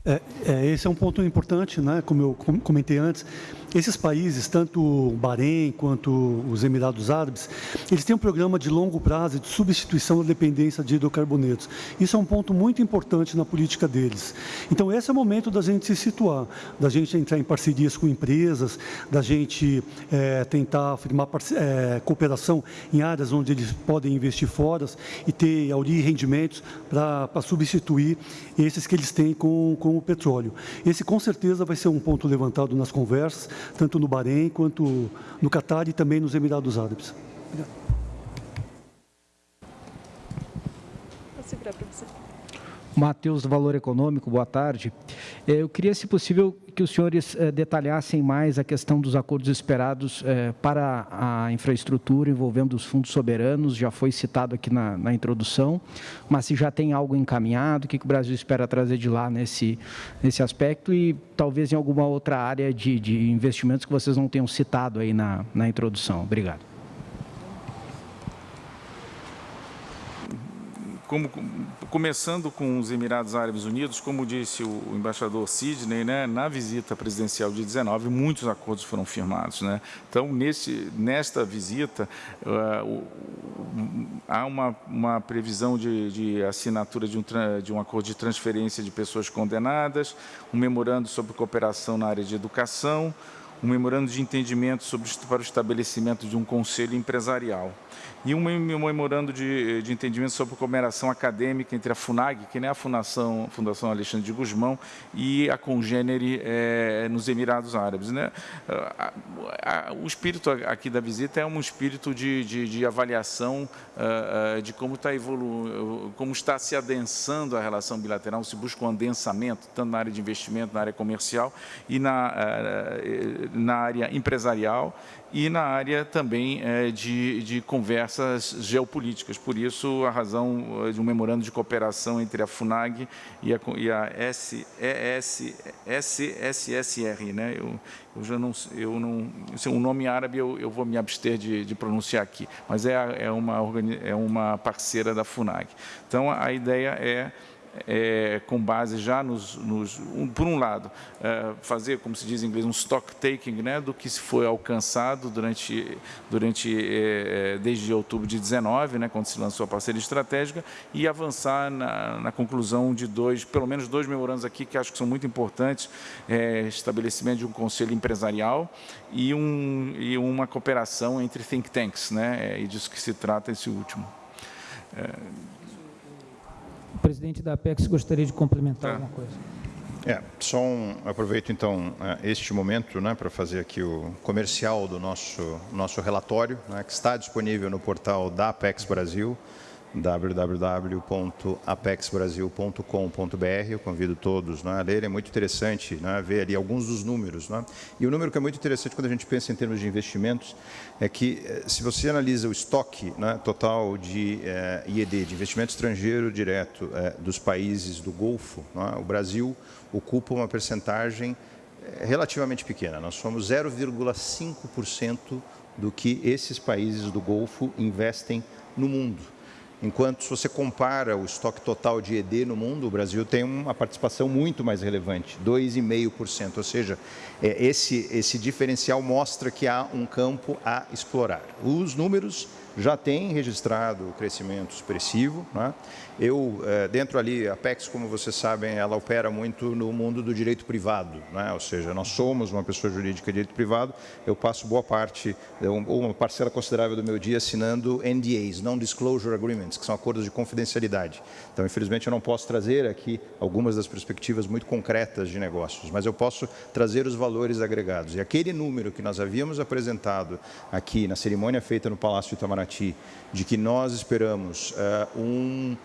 É, é, esse é um ponto importante, né? como eu comentei antes. Esses países, tanto o Bahrein quanto os Emirados Árabes, eles têm um programa de longo prazo de substituição da dependência de hidrocarbonetos. Isso é um ponto muito importante na política deles. Então, esse é o momento da gente se situar, da gente entrar em parcerias com empresas, da gente é, tentar firmar é, cooperação em áreas onde eles podem investir fora e ter aurir rendimentos para substituir esses que eles têm com, com o petróleo. Esse, com certeza, vai ser um ponto levantado nas conversas, tanto no Bahrein quanto no Catar e também nos Emirados Árabes. Vou segurar para você. Matheus do Valor Econômico, boa tarde. É, eu queria, se possível, que os senhores é, detalhassem mais a questão dos acordos esperados é, para a infraestrutura envolvendo os fundos soberanos, já foi citado aqui na, na introdução, mas se já tem algo encaminhado, o que, o Brasil espera trazer de lá nesse, nesse aspecto e talvez em alguma outra área de, de investimentos que vocês não tenham citado aí na, na introdução. Obrigado. Como, começando com os Emirados Árabes Unidos, como disse o embaixador Sidney, né, na visita presidencial de 19, muitos acordos foram firmados. Né? Então, nesse, nesta visita, uh, há uma, uma previsão de, de assinatura de um, de um acordo de transferência de pessoas condenadas, um memorando sobre cooperação na área de educação, um memorando de entendimento sobre, para o estabelecimento de um conselho empresarial e um memorando de, de entendimento sobre cooperação acadêmica entre a FUNAG, que é a Fundação, Fundação Alexandre de Guzmão, e a Congênere é, nos Emirados Árabes. Né? o espírito aqui da visita é um espírito de, de, de avaliação uh, de como está evoluindo, como está se adensando a relação bilateral, se busca um adensamento, tanto na área de investimento, na área comercial e na, uh, na área empresarial e na área também é, de, de, conversas geopolíticas. Por isso, a razão eh, de um memorando de cooperação entre a FUNAG e a, e a S, ES, SSSR. Né? Eu, eu já não, eu não, é um nome árabe eu, eu vou me abster de, de pronunciar aqui, mas é, é, uma, é uma parceira da FUNAG. Então, a ideia é é, com base já nos, nos um, por um lado, é, fazer, como se diz em inglês, um stock taking, né, do que se foi alcançado durante, durante é, é desde outubro de 19, né, quando se lançou a parceria estratégica, e avançar na, na conclusão de dois, pelo menos dois memorandos aqui que acho que são muito importantes, é, estabelecimento de um conselho empresarial e, um, e uma cooperação entre think tanks, né, é, e disso que se trata esse último. Presidente da Apex gostaria de complementar é. alguma coisa. É, só um, aproveito então é, este momento né, para fazer aqui o comercial do nosso, nosso relatório, né, que está disponível no portal da Apex Brasil www.apexbrasil.com.br. Eu convido todos né, a ler, é muito interessante né, ver ali alguns dos números. Né? E o número que é muito interessante quando a gente pensa em termos de investimentos é que, eh, se você analisa o estoque né, total de eh, IED, de investimento estrangeiro direto eh, dos países do Golfo, né, o Brasil ocupa uma percentagem relativamente pequena. Nós somos 0,5% do que esses países do Golfo investem no mundo. Enquanto se você compara o estoque total de ED no mundo, o Brasil tem uma participação muito mais relevante, 2,5%. Ou seja, esse, esse diferencial mostra que há um campo a explorar. Os números já têm registrado crescimento expressivo. Né? Eu, é, dentro ali, a Apex, como vocês sabem, ela opera muito no mundo do direito privado, né? ou seja, nós somos uma pessoa jurídica de direito privado, eu passo boa parte, ou uma parcela considerável do meu dia assinando NDAs, Non-Disclosure Agreements, que são acordos de confidencialidade. Então, infelizmente, eu não posso trazer aqui algumas das perspectivas muito concretas de negócios, mas eu posso trazer os valores agregados. E aquele número que nós havíamos apresentado aqui na cerimônia feita no Palácio Itamaraty, de que nós esperamos uh, um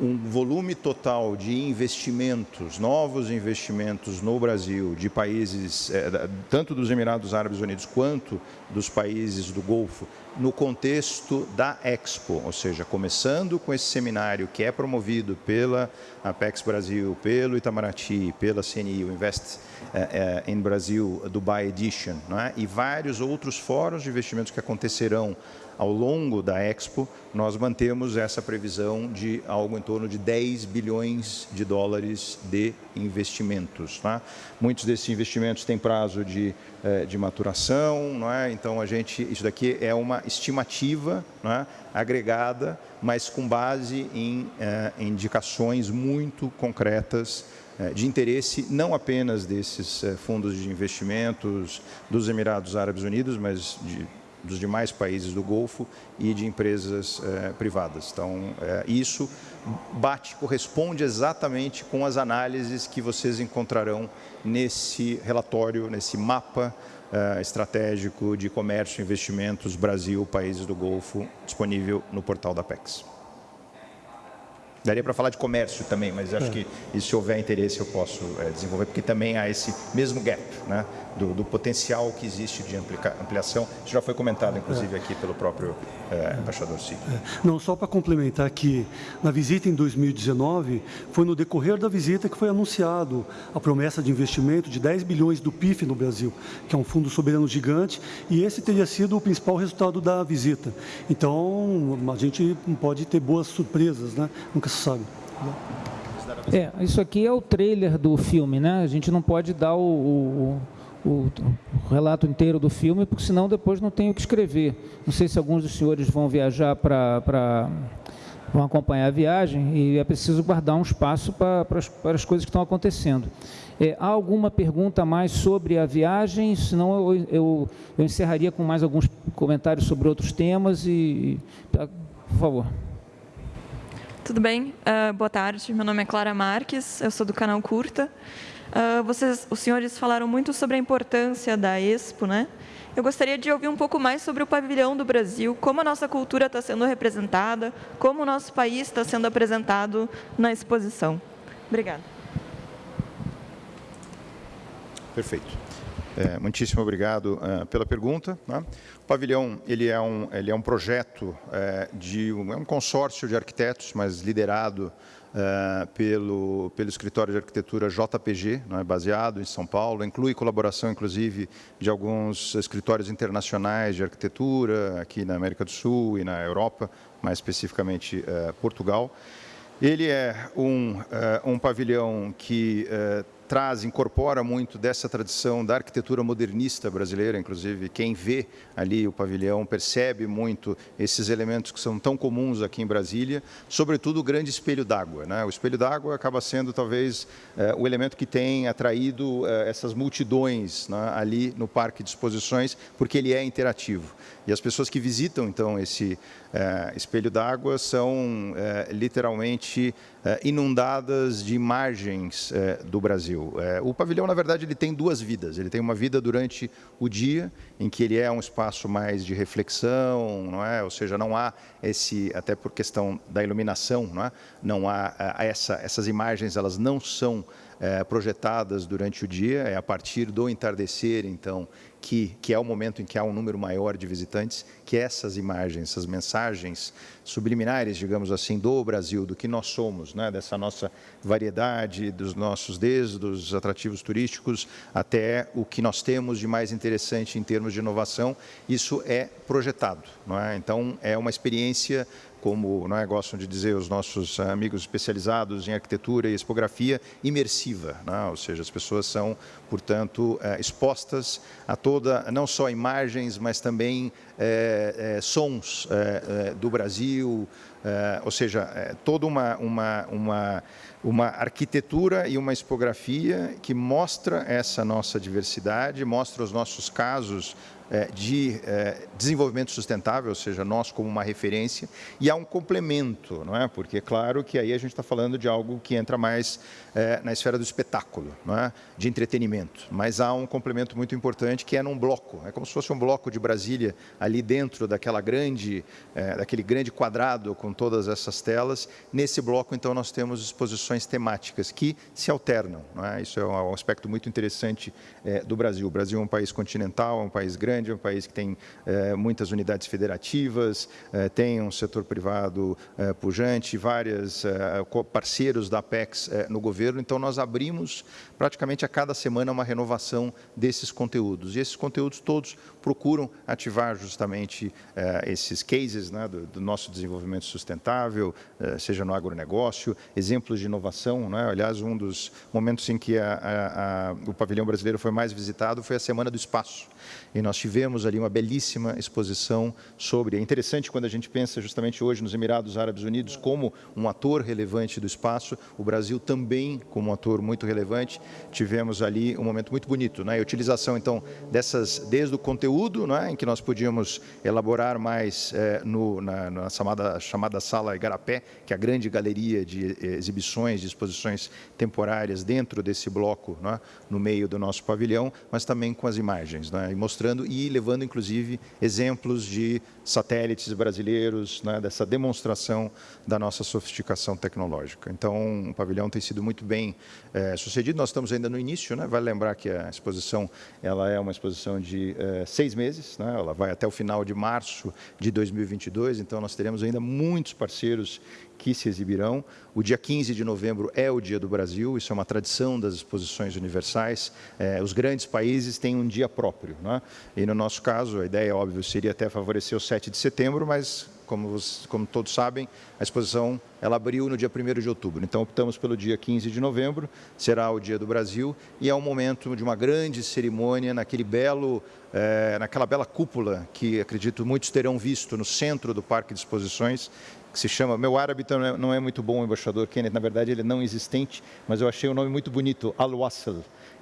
um volume total de investimentos, novos investimentos no Brasil, de países, é, tanto dos Emirados Árabes Unidos quanto dos países do Golfo, no contexto da Expo, ou seja, começando com esse seminário que é promovido pela Apex Brasil, pelo Itamaraty, pela CNI, o Invest é, é, em Brasil Dubai Edition, é? e vários outros fóruns de investimentos que acontecerão ao longo da Expo, nós mantemos essa previsão de algo em torno de 10 bilhões de dólares de investimentos. Tá? Muitos desses investimentos têm prazo de, eh, de maturação, não é? então a gente, isso daqui é uma estimativa é? agregada, mas com base em eh, indicações muito concretas eh, de interesse não apenas desses fundos de investimentos dos Emirados Árabes Unidos, mas de dos demais países do Golfo e de empresas eh, privadas. Então, eh, isso bate, corresponde exatamente com as análises que vocês encontrarão nesse relatório, nesse mapa eh, estratégico de comércio e investimentos Brasil, países do Golfo, disponível no portal da PEX. Daria para falar de comércio também, mas acho é. que se houver interesse eu posso é, desenvolver, porque também há esse mesmo gap, né? do, do, potencial que existe de ampliação. Isso já foi comentado, inclusive, aqui pelo próprio é, embaixador Cid. É. Não, só para complementar que na visita em 2019, foi no decorrer da visita que foi anunciado a promessa de investimento de 10 bilhões do PIF no Brasil, que é um fundo soberano gigante, e esse teria sido o principal resultado da visita. Então, a gente pode ter boas surpresas, né? nunca É, isso aqui é o trailer do filme, né? A gente não pode dar o, o o, o, relato inteiro do filme, porque senão depois não tenho o que escrever. Não sei se alguns dos senhores vão viajar para vão acompanhar a viagem e é preciso guardar um espaço para, para, as, para as coisas que estão acontecendo. É, há alguma pergunta mais sobre a viagem? Senão eu, eu, eu encerraria com mais alguns comentários sobre outros temas e, tá, por favor. Tudo bem? Uh, boa tarde. Meu nome é Clara Marques. Eu sou do canal Curta. Uh, vocês, os senhores falaram muito sobre a importância da Expo, né? Eu gostaria de ouvir um pouco mais sobre o pavilhão do Brasil, como a nossa cultura está sendo representada, como o nosso país está sendo apresentado na exposição. Obrigada. Perfeito. É, muitíssimo obrigado uh, pela pergunta. Né? O pavilhão ele é um, ele é um projeto é, de um, é um consórcio de arquitetos, mas liderado uh, pelo, pelo escritório de arquitetura JPG, não é, baseado em São Paulo, inclui colaboração, inclusive, de alguns escritórios internacionais de arquitetura, aqui na América do Sul e na Europa, mais especificamente Portugal. Ele é um, um pavilhão que traz, incorpora muito dessa tradição da arquitetura modernista brasileira, inclusive quem vê ali o pavilhão percebe muito esses elementos que são tão comuns aqui em Brasília, sobretudo o grande espelho d'água. Né? O espelho d'água acaba sendo talvez é, o elemento que tem atraído é, essas multidões né, ali no parque de exposições, porque ele é interativo. E as pessoas que visitam então esse é, espelho d'água são literalmente inundadas de imagens do Brasil. É, o pavilhão, na verdade, ele tem duas vidas. Ele tem uma vida durante o dia, em que ele é um espaço mais de reflexão, não é? Ou seja, não há esse, até por questão da iluminação, não é? Não há essa, essas imagens, elas não são projetadas durante o dia, é a partir do entardecer, então, que, que é o momento em que há um número maior de visitantes, que essas imagens, essas mensagens subliminares, digamos assim, do Brasil, do que nós somos, né, dessa nossa variedade, dos nossos, desde os atrativos turísticos até o que nós temos de mais interessante em termos de inovação, isso é projetado. Não é? Então, é uma experiência como não é, gostam de dizer os nossos amigos especializados em arquitetura e expografia, imersiva. Né? Ou seja, as pessoas são, portanto, é, expostas a toda, não só imagens, mas também é, é, sons é, do Brasil, ou seja, toda uma, uma, uma, uma arquitetura e uma expografia que mostra essa nossa diversidade, mostra os nossos casos de é, desenvolvimento sustentável, ou seja, nós como uma referência, e há um complemento, não é? Porque é claro que aí a gente está falando de algo que entra mais é, na esfera do espetáculo, não é? de entretenimento, mas há um complemento muito importante que é num bloco, é como se fosse um bloco de Brasília ali dentro daquela grande, daquele grande quadrado com todas essas telas. Nesse bloco, então, nós temos exposições temáticas que se alternam, não é? Isso é um aspecto muito interessante do Brasil. O Brasil é um país continental, é um país grande grande, é um país que tem é, muitas unidades federativas, é, tem um setor privado é, pujante, vários parceiros da Apex no governo, então nós abrimos praticamente a cada semana uma renovação desses conteúdos. E esses conteúdos todos procuram ativar justamente esses cases né, do, do, nosso desenvolvimento sustentável, seja no agronegócio, exemplos de inovação. Né? Aliás, um dos momentos em que a, a, a, o pavilhão brasileiro foi mais visitado foi a Semana do Espaço. E nós tivemos ali uma belíssima exposição sobre... É interessante quando a gente pensa justamente hoje nos Emirados Árabes Unidos como um ator relevante do espaço, o Brasil também como um ator muito relevante. Tivemos ali um momento muito bonito, né? a utilização, então, dessas, desde o conteúdo, né? em que nós podíamos elaborar mais é, no, na, na chamada, chamada Sala Igarapé, que é a grande galeria de eh, exibições, de exposições temporárias dentro desse bloco, né? no meio do nosso pavilhão, mas também com as imagens, né? Mostrando e levando, inclusive, exemplos de satélites brasileiros, né? dessa demonstração da nossa sofisticação tecnológica. Então, o pavilhão tem sido muito bem é, sucedido. Nós estamos ainda no início, né? vale lembrar que a exposição ela é uma exposição de é, seis meses, né? ela vai até o final de março de 2022, então nós teremos ainda muitos parceiros que se exibirão. O dia 15 de novembro é o Dia do Brasil, isso é uma tradição das exposições universais. É, os grandes países têm um dia próprio. Né? E no nosso caso, a ideia, óbvio, seria até favorecer o 7 de setembro, mas como, como, todos sabem, a exposição ela abriu no dia 1 de outubro. Então, optamos pelo dia 15 de novembro, será o Dia do Brasil, e é um momento de uma grande cerimônia naquele belo, é, naquela bela cúpula que, acredito, muitos terão visto no centro do Parque de Exposições, que se chama, meu árabe não é, é muito bom, embaixador Kenneth, na verdade ele é não existente, mas eu achei o nome muito bonito, Al-Wasl,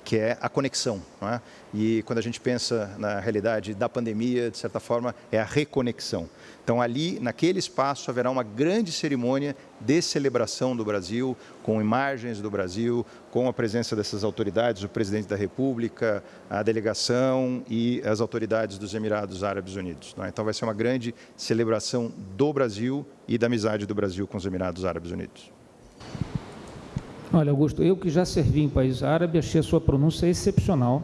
que é a conexão. É? E quando a gente pensa na realidade da pandemia, de certa forma, é a reconexão. Então, ali, naquele espaço, haverá uma grande cerimônia de celebração do Brasil, com imagens do Brasil, com a presença dessas autoridades, o presidente da República, a delegação e as autoridades dos Emirados Árabes Unidos. É? Então, vai ser uma grande celebração do Brasil e da amizade do Brasil com os Emirados Árabes Unidos. Olha, Augusto, eu que já servi em país árabe, achei a sua pronúncia excepcional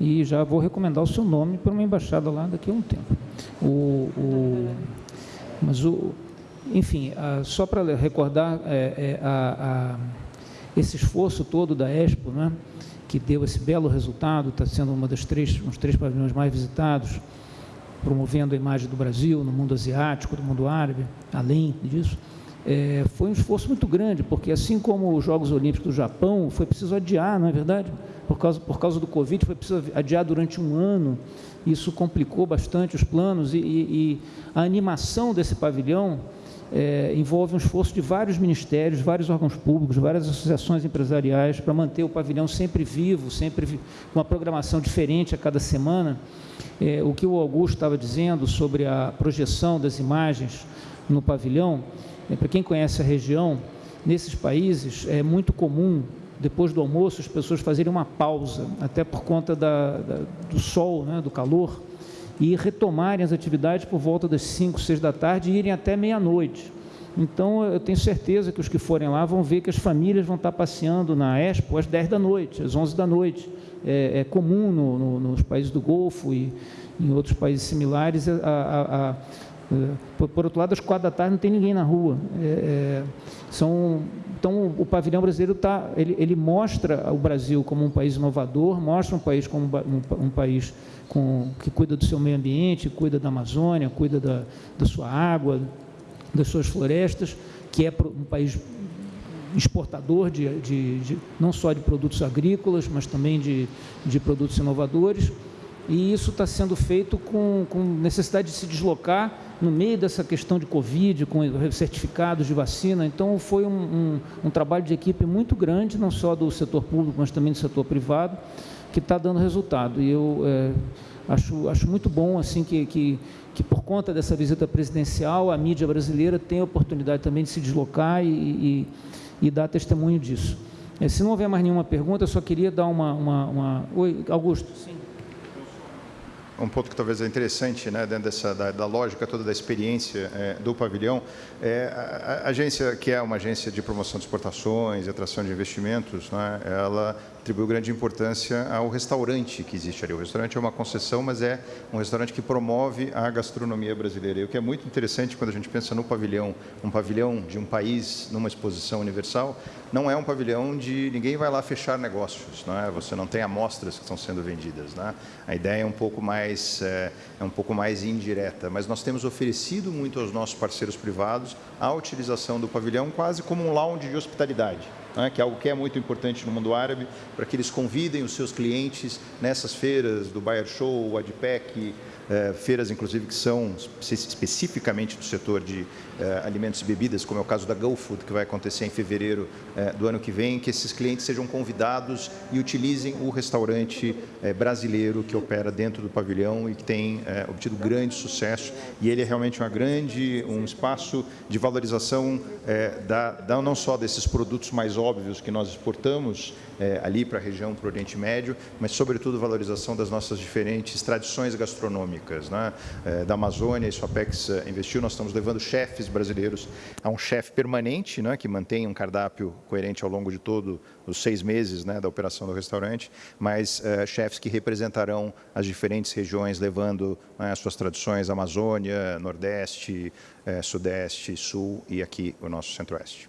e já vou recomendar o seu nome para uma embaixada lá daqui a um tempo. O, o mas, o, enfim, a, só para recordar é, é, a, a, esse esforço todo da Expo, né, que deu esse belo resultado, está sendo uma das três, uns três pavilhões mais visitados, promovendo a imagem do Brasil no mundo asiático, do mundo árabe, além disso é, foi um esforço muito grande, porque assim como os Jogos Olímpicos do Japão, foi preciso adiar, não é verdade? Por causa, por causa do Covid, foi preciso adiar durante um ano, isso complicou bastante os planos e, e, a animação desse pavilhão é, envolve um esforço de vários ministérios, vários órgãos públicos, várias associações empresariais para manter o pavilhão sempre vivo, sempre com uma programação diferente a cada semana. É, o que o Augusto estava dizendo sobre a projeção das imagens no pavilhão, para quem conhece a região, nesses países é muito comum, depois do almoço, as pessoas fazerem uma pausa, até por conta da, da, do sol, né, do calor, e retomarem as atividades por volta das 5, 6 da tarde e irem até meia-noite. Então, eu tenho certeza que os que forem lá vão ver que as famílias vão estar passeando na Expo às 10 da noite, às 11 da noite. É, é comum no, no, nos países do Golfo e em outros países similares a, a, a por, por, outro lado, às quatro da tarde não tem ninguém na rua. É, é, são, então, o pavilhão brasileiro tá, ele, ele, mostra o Brasil como um país inovador, mostra um país como um, um país com, que cuida do seu meio ambiente, cuida da Amazônia, cuida da, da sua água, das suas florestas, que é um país exportador de, de, de, não só de produtos agrícolas, mas também de, de produtos inovadores. E isso está sendo feito com, com necessidade de se deslocar no meio dessa questão de Covid, com certificados de vacina. Então, foi um, um, um, trabalho de equipe muito grande, não só do setor público, mas também do setor privado, que está dando resultado. E eu é, acho, acho muito bom assim que, que, que, por conta dessa visita presidencial, a mídia brasileira tem a oportunidade também de se deslocar e, e, e dar testemunho disso. É, se não houver mais nenhuma pergunta, eu só queria dar uma... uma, uma... Oi, Augusto. Sim. Um ponto que talvez é interessante, né, dentro dessa, da, da lógica toda da experiência é, do pavilhão, é a, a, agência, que é uma agência de promoção de exportações e atração de investimentos, né, ela atribuiu grande importância ao restaurante que existe ali. O restaurante é uma concessão, mas é um restaurante que promove a gastronomia brasileira. E o que é muito interessante quando a gente pensa no pavilhão, um pavilhão de um país numa exposição universal, não é um pavilhão de ninguém vai lá fechar negócios, não é? Você não tem amostras que estão sendo vendidas, né? A ideia é um pouco mais é, é um pouco mais indireta, mas nós temos oferecido muito aos nossos parceiros privados a utilização do pavilhão quase como um lounge de hospitalidade né, que é algo que é muito importante no mundo árabe, para que eles convidem os seus clientes nessas feiras do Bayer Show, o ADPEC, é, feiras, inclusive, que são especificamente do setor de é, alimentos e bebidas, como é o caso da GoFood, que vai acontecer em fevereiro é, do ano que vem, que esses clientes sejam convidados e utilizem o restaurante brasileiro que opera dentro do pavilhão e que tem obtido grande sucesso. E ele é realmente uma grande, um espaço de valorização da, da, não só desses produtos mais óbvios que nós exportamos ali para a região, para o Oriente Médio, mas, sobretudo, valorização das nossas diferentes tradições gastronômicas né? é, da Amazônia, isso a Apex é, investiu, nós estamos levando chefes brasileiros a um chefe permanente, né, que mantém um cardápio coerente ao longo de todos os seis meses né, da operação do restaurante, mas é, chefes que representarão as diferentes regiões, levando né, as suas tradições, Amazônia, Nordeste, é, Sudeste, Sul e aqui o nosso Centro-Oeste.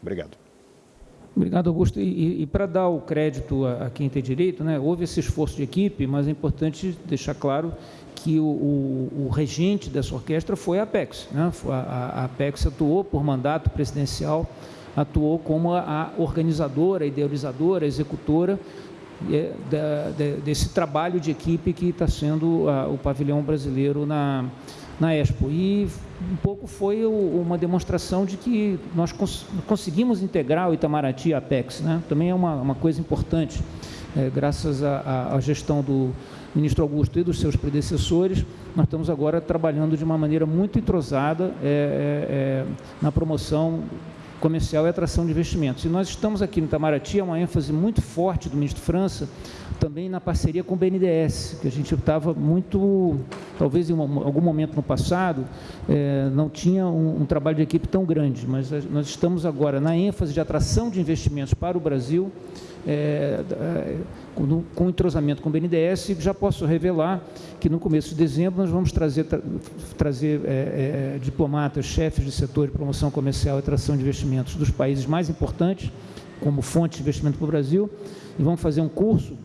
Obrigado. Obrigado, Augusto. E, e, e para dar o crédito a, a, quem tem direito, né, houve esse esforço de equipe, mas é importante deixar claro que o, o, o regente dessa orquestra foi a Apex. Né? A, a, Apex atuou por mandato presidencial, atuou como a, organizadora, idealizadora, executora é, da, de, desse trabalho de equipe que está sendo o pavilhão brasileiro na, na Expo. E um pouco foi uma demonstração de que nós cons conseguimos integrar o Itamaraty a Apex. Né? Também é uma, uma coisa importante, é, graças à gestão do ministro Augusto e dos seus predecessores, nós estamos agora trabalhando de uma maneira muito entrosada é, é, é, na promoção comercial e atração de investimentos. E nós estamos aqui no Itamaraty, é uma ênfase muito forte do ministro França, também na parceria com o BNDES, que a gente estava muito, talvez em algum momento no passado, é, não tinha um, um, trabalho de equipe tão grande, mas nós estamos agora na ênfase de atração de investimentos para o Brasil, é, é, com, com entrosamento com o BNDES, já posso revelar que no começo de dezembro nós vamos trazer, tra, trazer é, é, diplomatas, chefes de setor de promoção comercial e atração de investimentos dos países mais importantes, como fonte de investimento para o Brasil, e vamos fazer um curso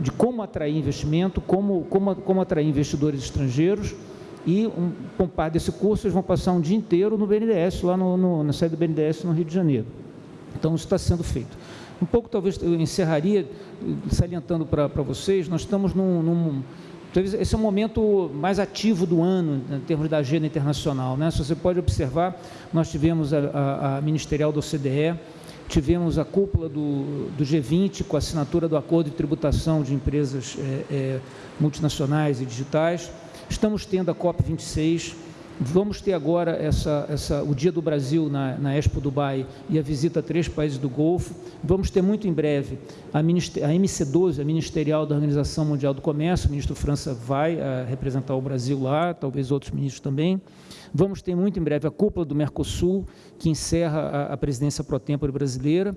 de como atrair investimento, como, como, como atrair investidores estrangeiros, e um, com parte desse curso eles vão passar um dia inteiro no BNDES, lá no, no, na sede do BNDES no Rio de Janeiro. Então, isso está sendo feito. Um pouco, talvez, eu encerraria salientando para vocês, nós estamos num, num esse é o momento mais ativo do ano, em termos da agenda internacional. Né? Se você pode observar, nós tivemos a, a, a ministerial do OCDE, tivemos a cúpula do, do, G20 com a assinatura do acordo de tributação de empresas é, é, multinacionais e digitais. Estamos tendo a COP26, Vamos ter agora essa, essa, o Dia do Brasil na, na, Expo Dubai e a visita a três países do Golfo. Vamos ter muito em breve a, a MC12, a Ministerial da Organização Mundial do Comércio. O ministro França vai a, eh, representar o Brasil lá, talvez outros ministros também. Vamos ter muito em breve a cúpula do Mercosul, que encerra a, a presidência pro tempore brasileira.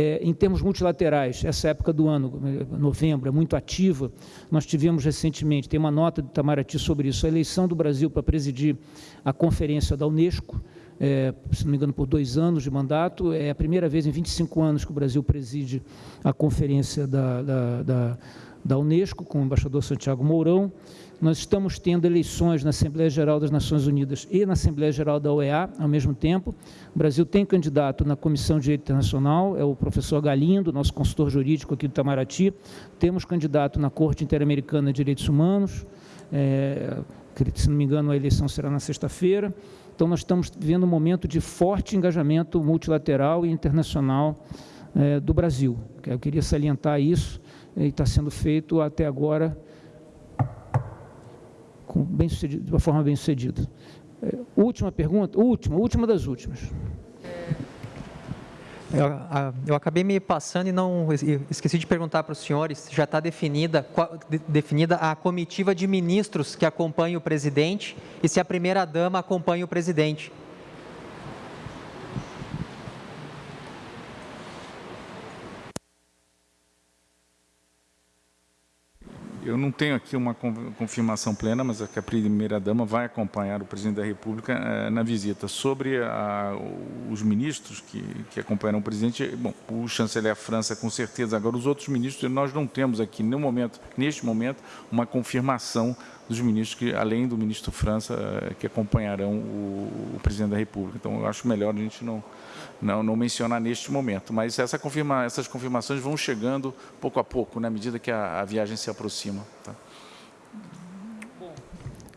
É, em termos multilaterais, essa época do ano, novembro, é muito ativa. Nós tivemos recentemente, tem uma nota do Itamaraty sobre isso, a eleição do Brasil para presidir a conferência da Unesco, é, se não me engano, por dois anos de mandato. É a primeira vez em 25 anos que o Brasil preside a conferência da, da, da, da Unesco, com o embaixador Santiago Mourão. Nós estamos tendo eleições na Assembleia Geral das Nações Unidas e na Assembleia Geral da OEA ao mesmo tempo. O Brasil tem candidato na Comissão de Direito Internacional, é o professor Galindo, nosso consultor jurídico aqui do Itamaraty. Temos candidato na Corte Interamericana de Direitos Humanos, é, se não me engano a eleição será na sexta-feira. Então nós estamos vivendo um momento de forte engajamento multilateral e internacional é, do Brasil. Eu queria salientar isso, e está sendo feito até agora bem sucedido, de uma forma bem sucedida. É, última pergunta, última, última das últimas. Eu, eu, acabei me passando e não esqueci de perguntar para os senhores. Já está definida, definida a comitiva de ministros que acompanha o presidente e se a primeira dama acompanha o presidente. Eu não tenho aqui uma confirmação plena, mas é que a primeira-dama vai acompanhar o presidente da República eh, na visita. Sobre a, os ministros que, que acompanharão o presidente, bom, o chanceler França, com certeza. Agora, os outros ministros, nós não temos aqui, no momento, neste momento, uma confirmação dos ministros, que, além do ministro França, eh, que acompanharão o, o presidente da República. Então, eu acho melhor a gente não não, não mencionar neste momento. Mas essa confirma, essas confirmações vão chegando pouco a pouco, na medida que a, a viagem se aproxima. Tá?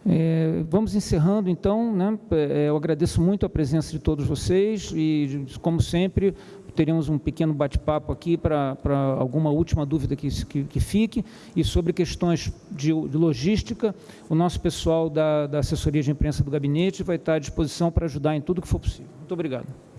É, vamos encerrando, então. Né? É, eu agradeço muito a presença de todos vocês e, como sempre, teremos um pequeno bate-papo aqui para alguma última dúvida que, que, que, fique. E sobre questões de, de logística, o nosso pessoal da, da assessoria de imprensa do gabinete vai estar à disposição para ajudar em tudo que for possível. Muito obrigado.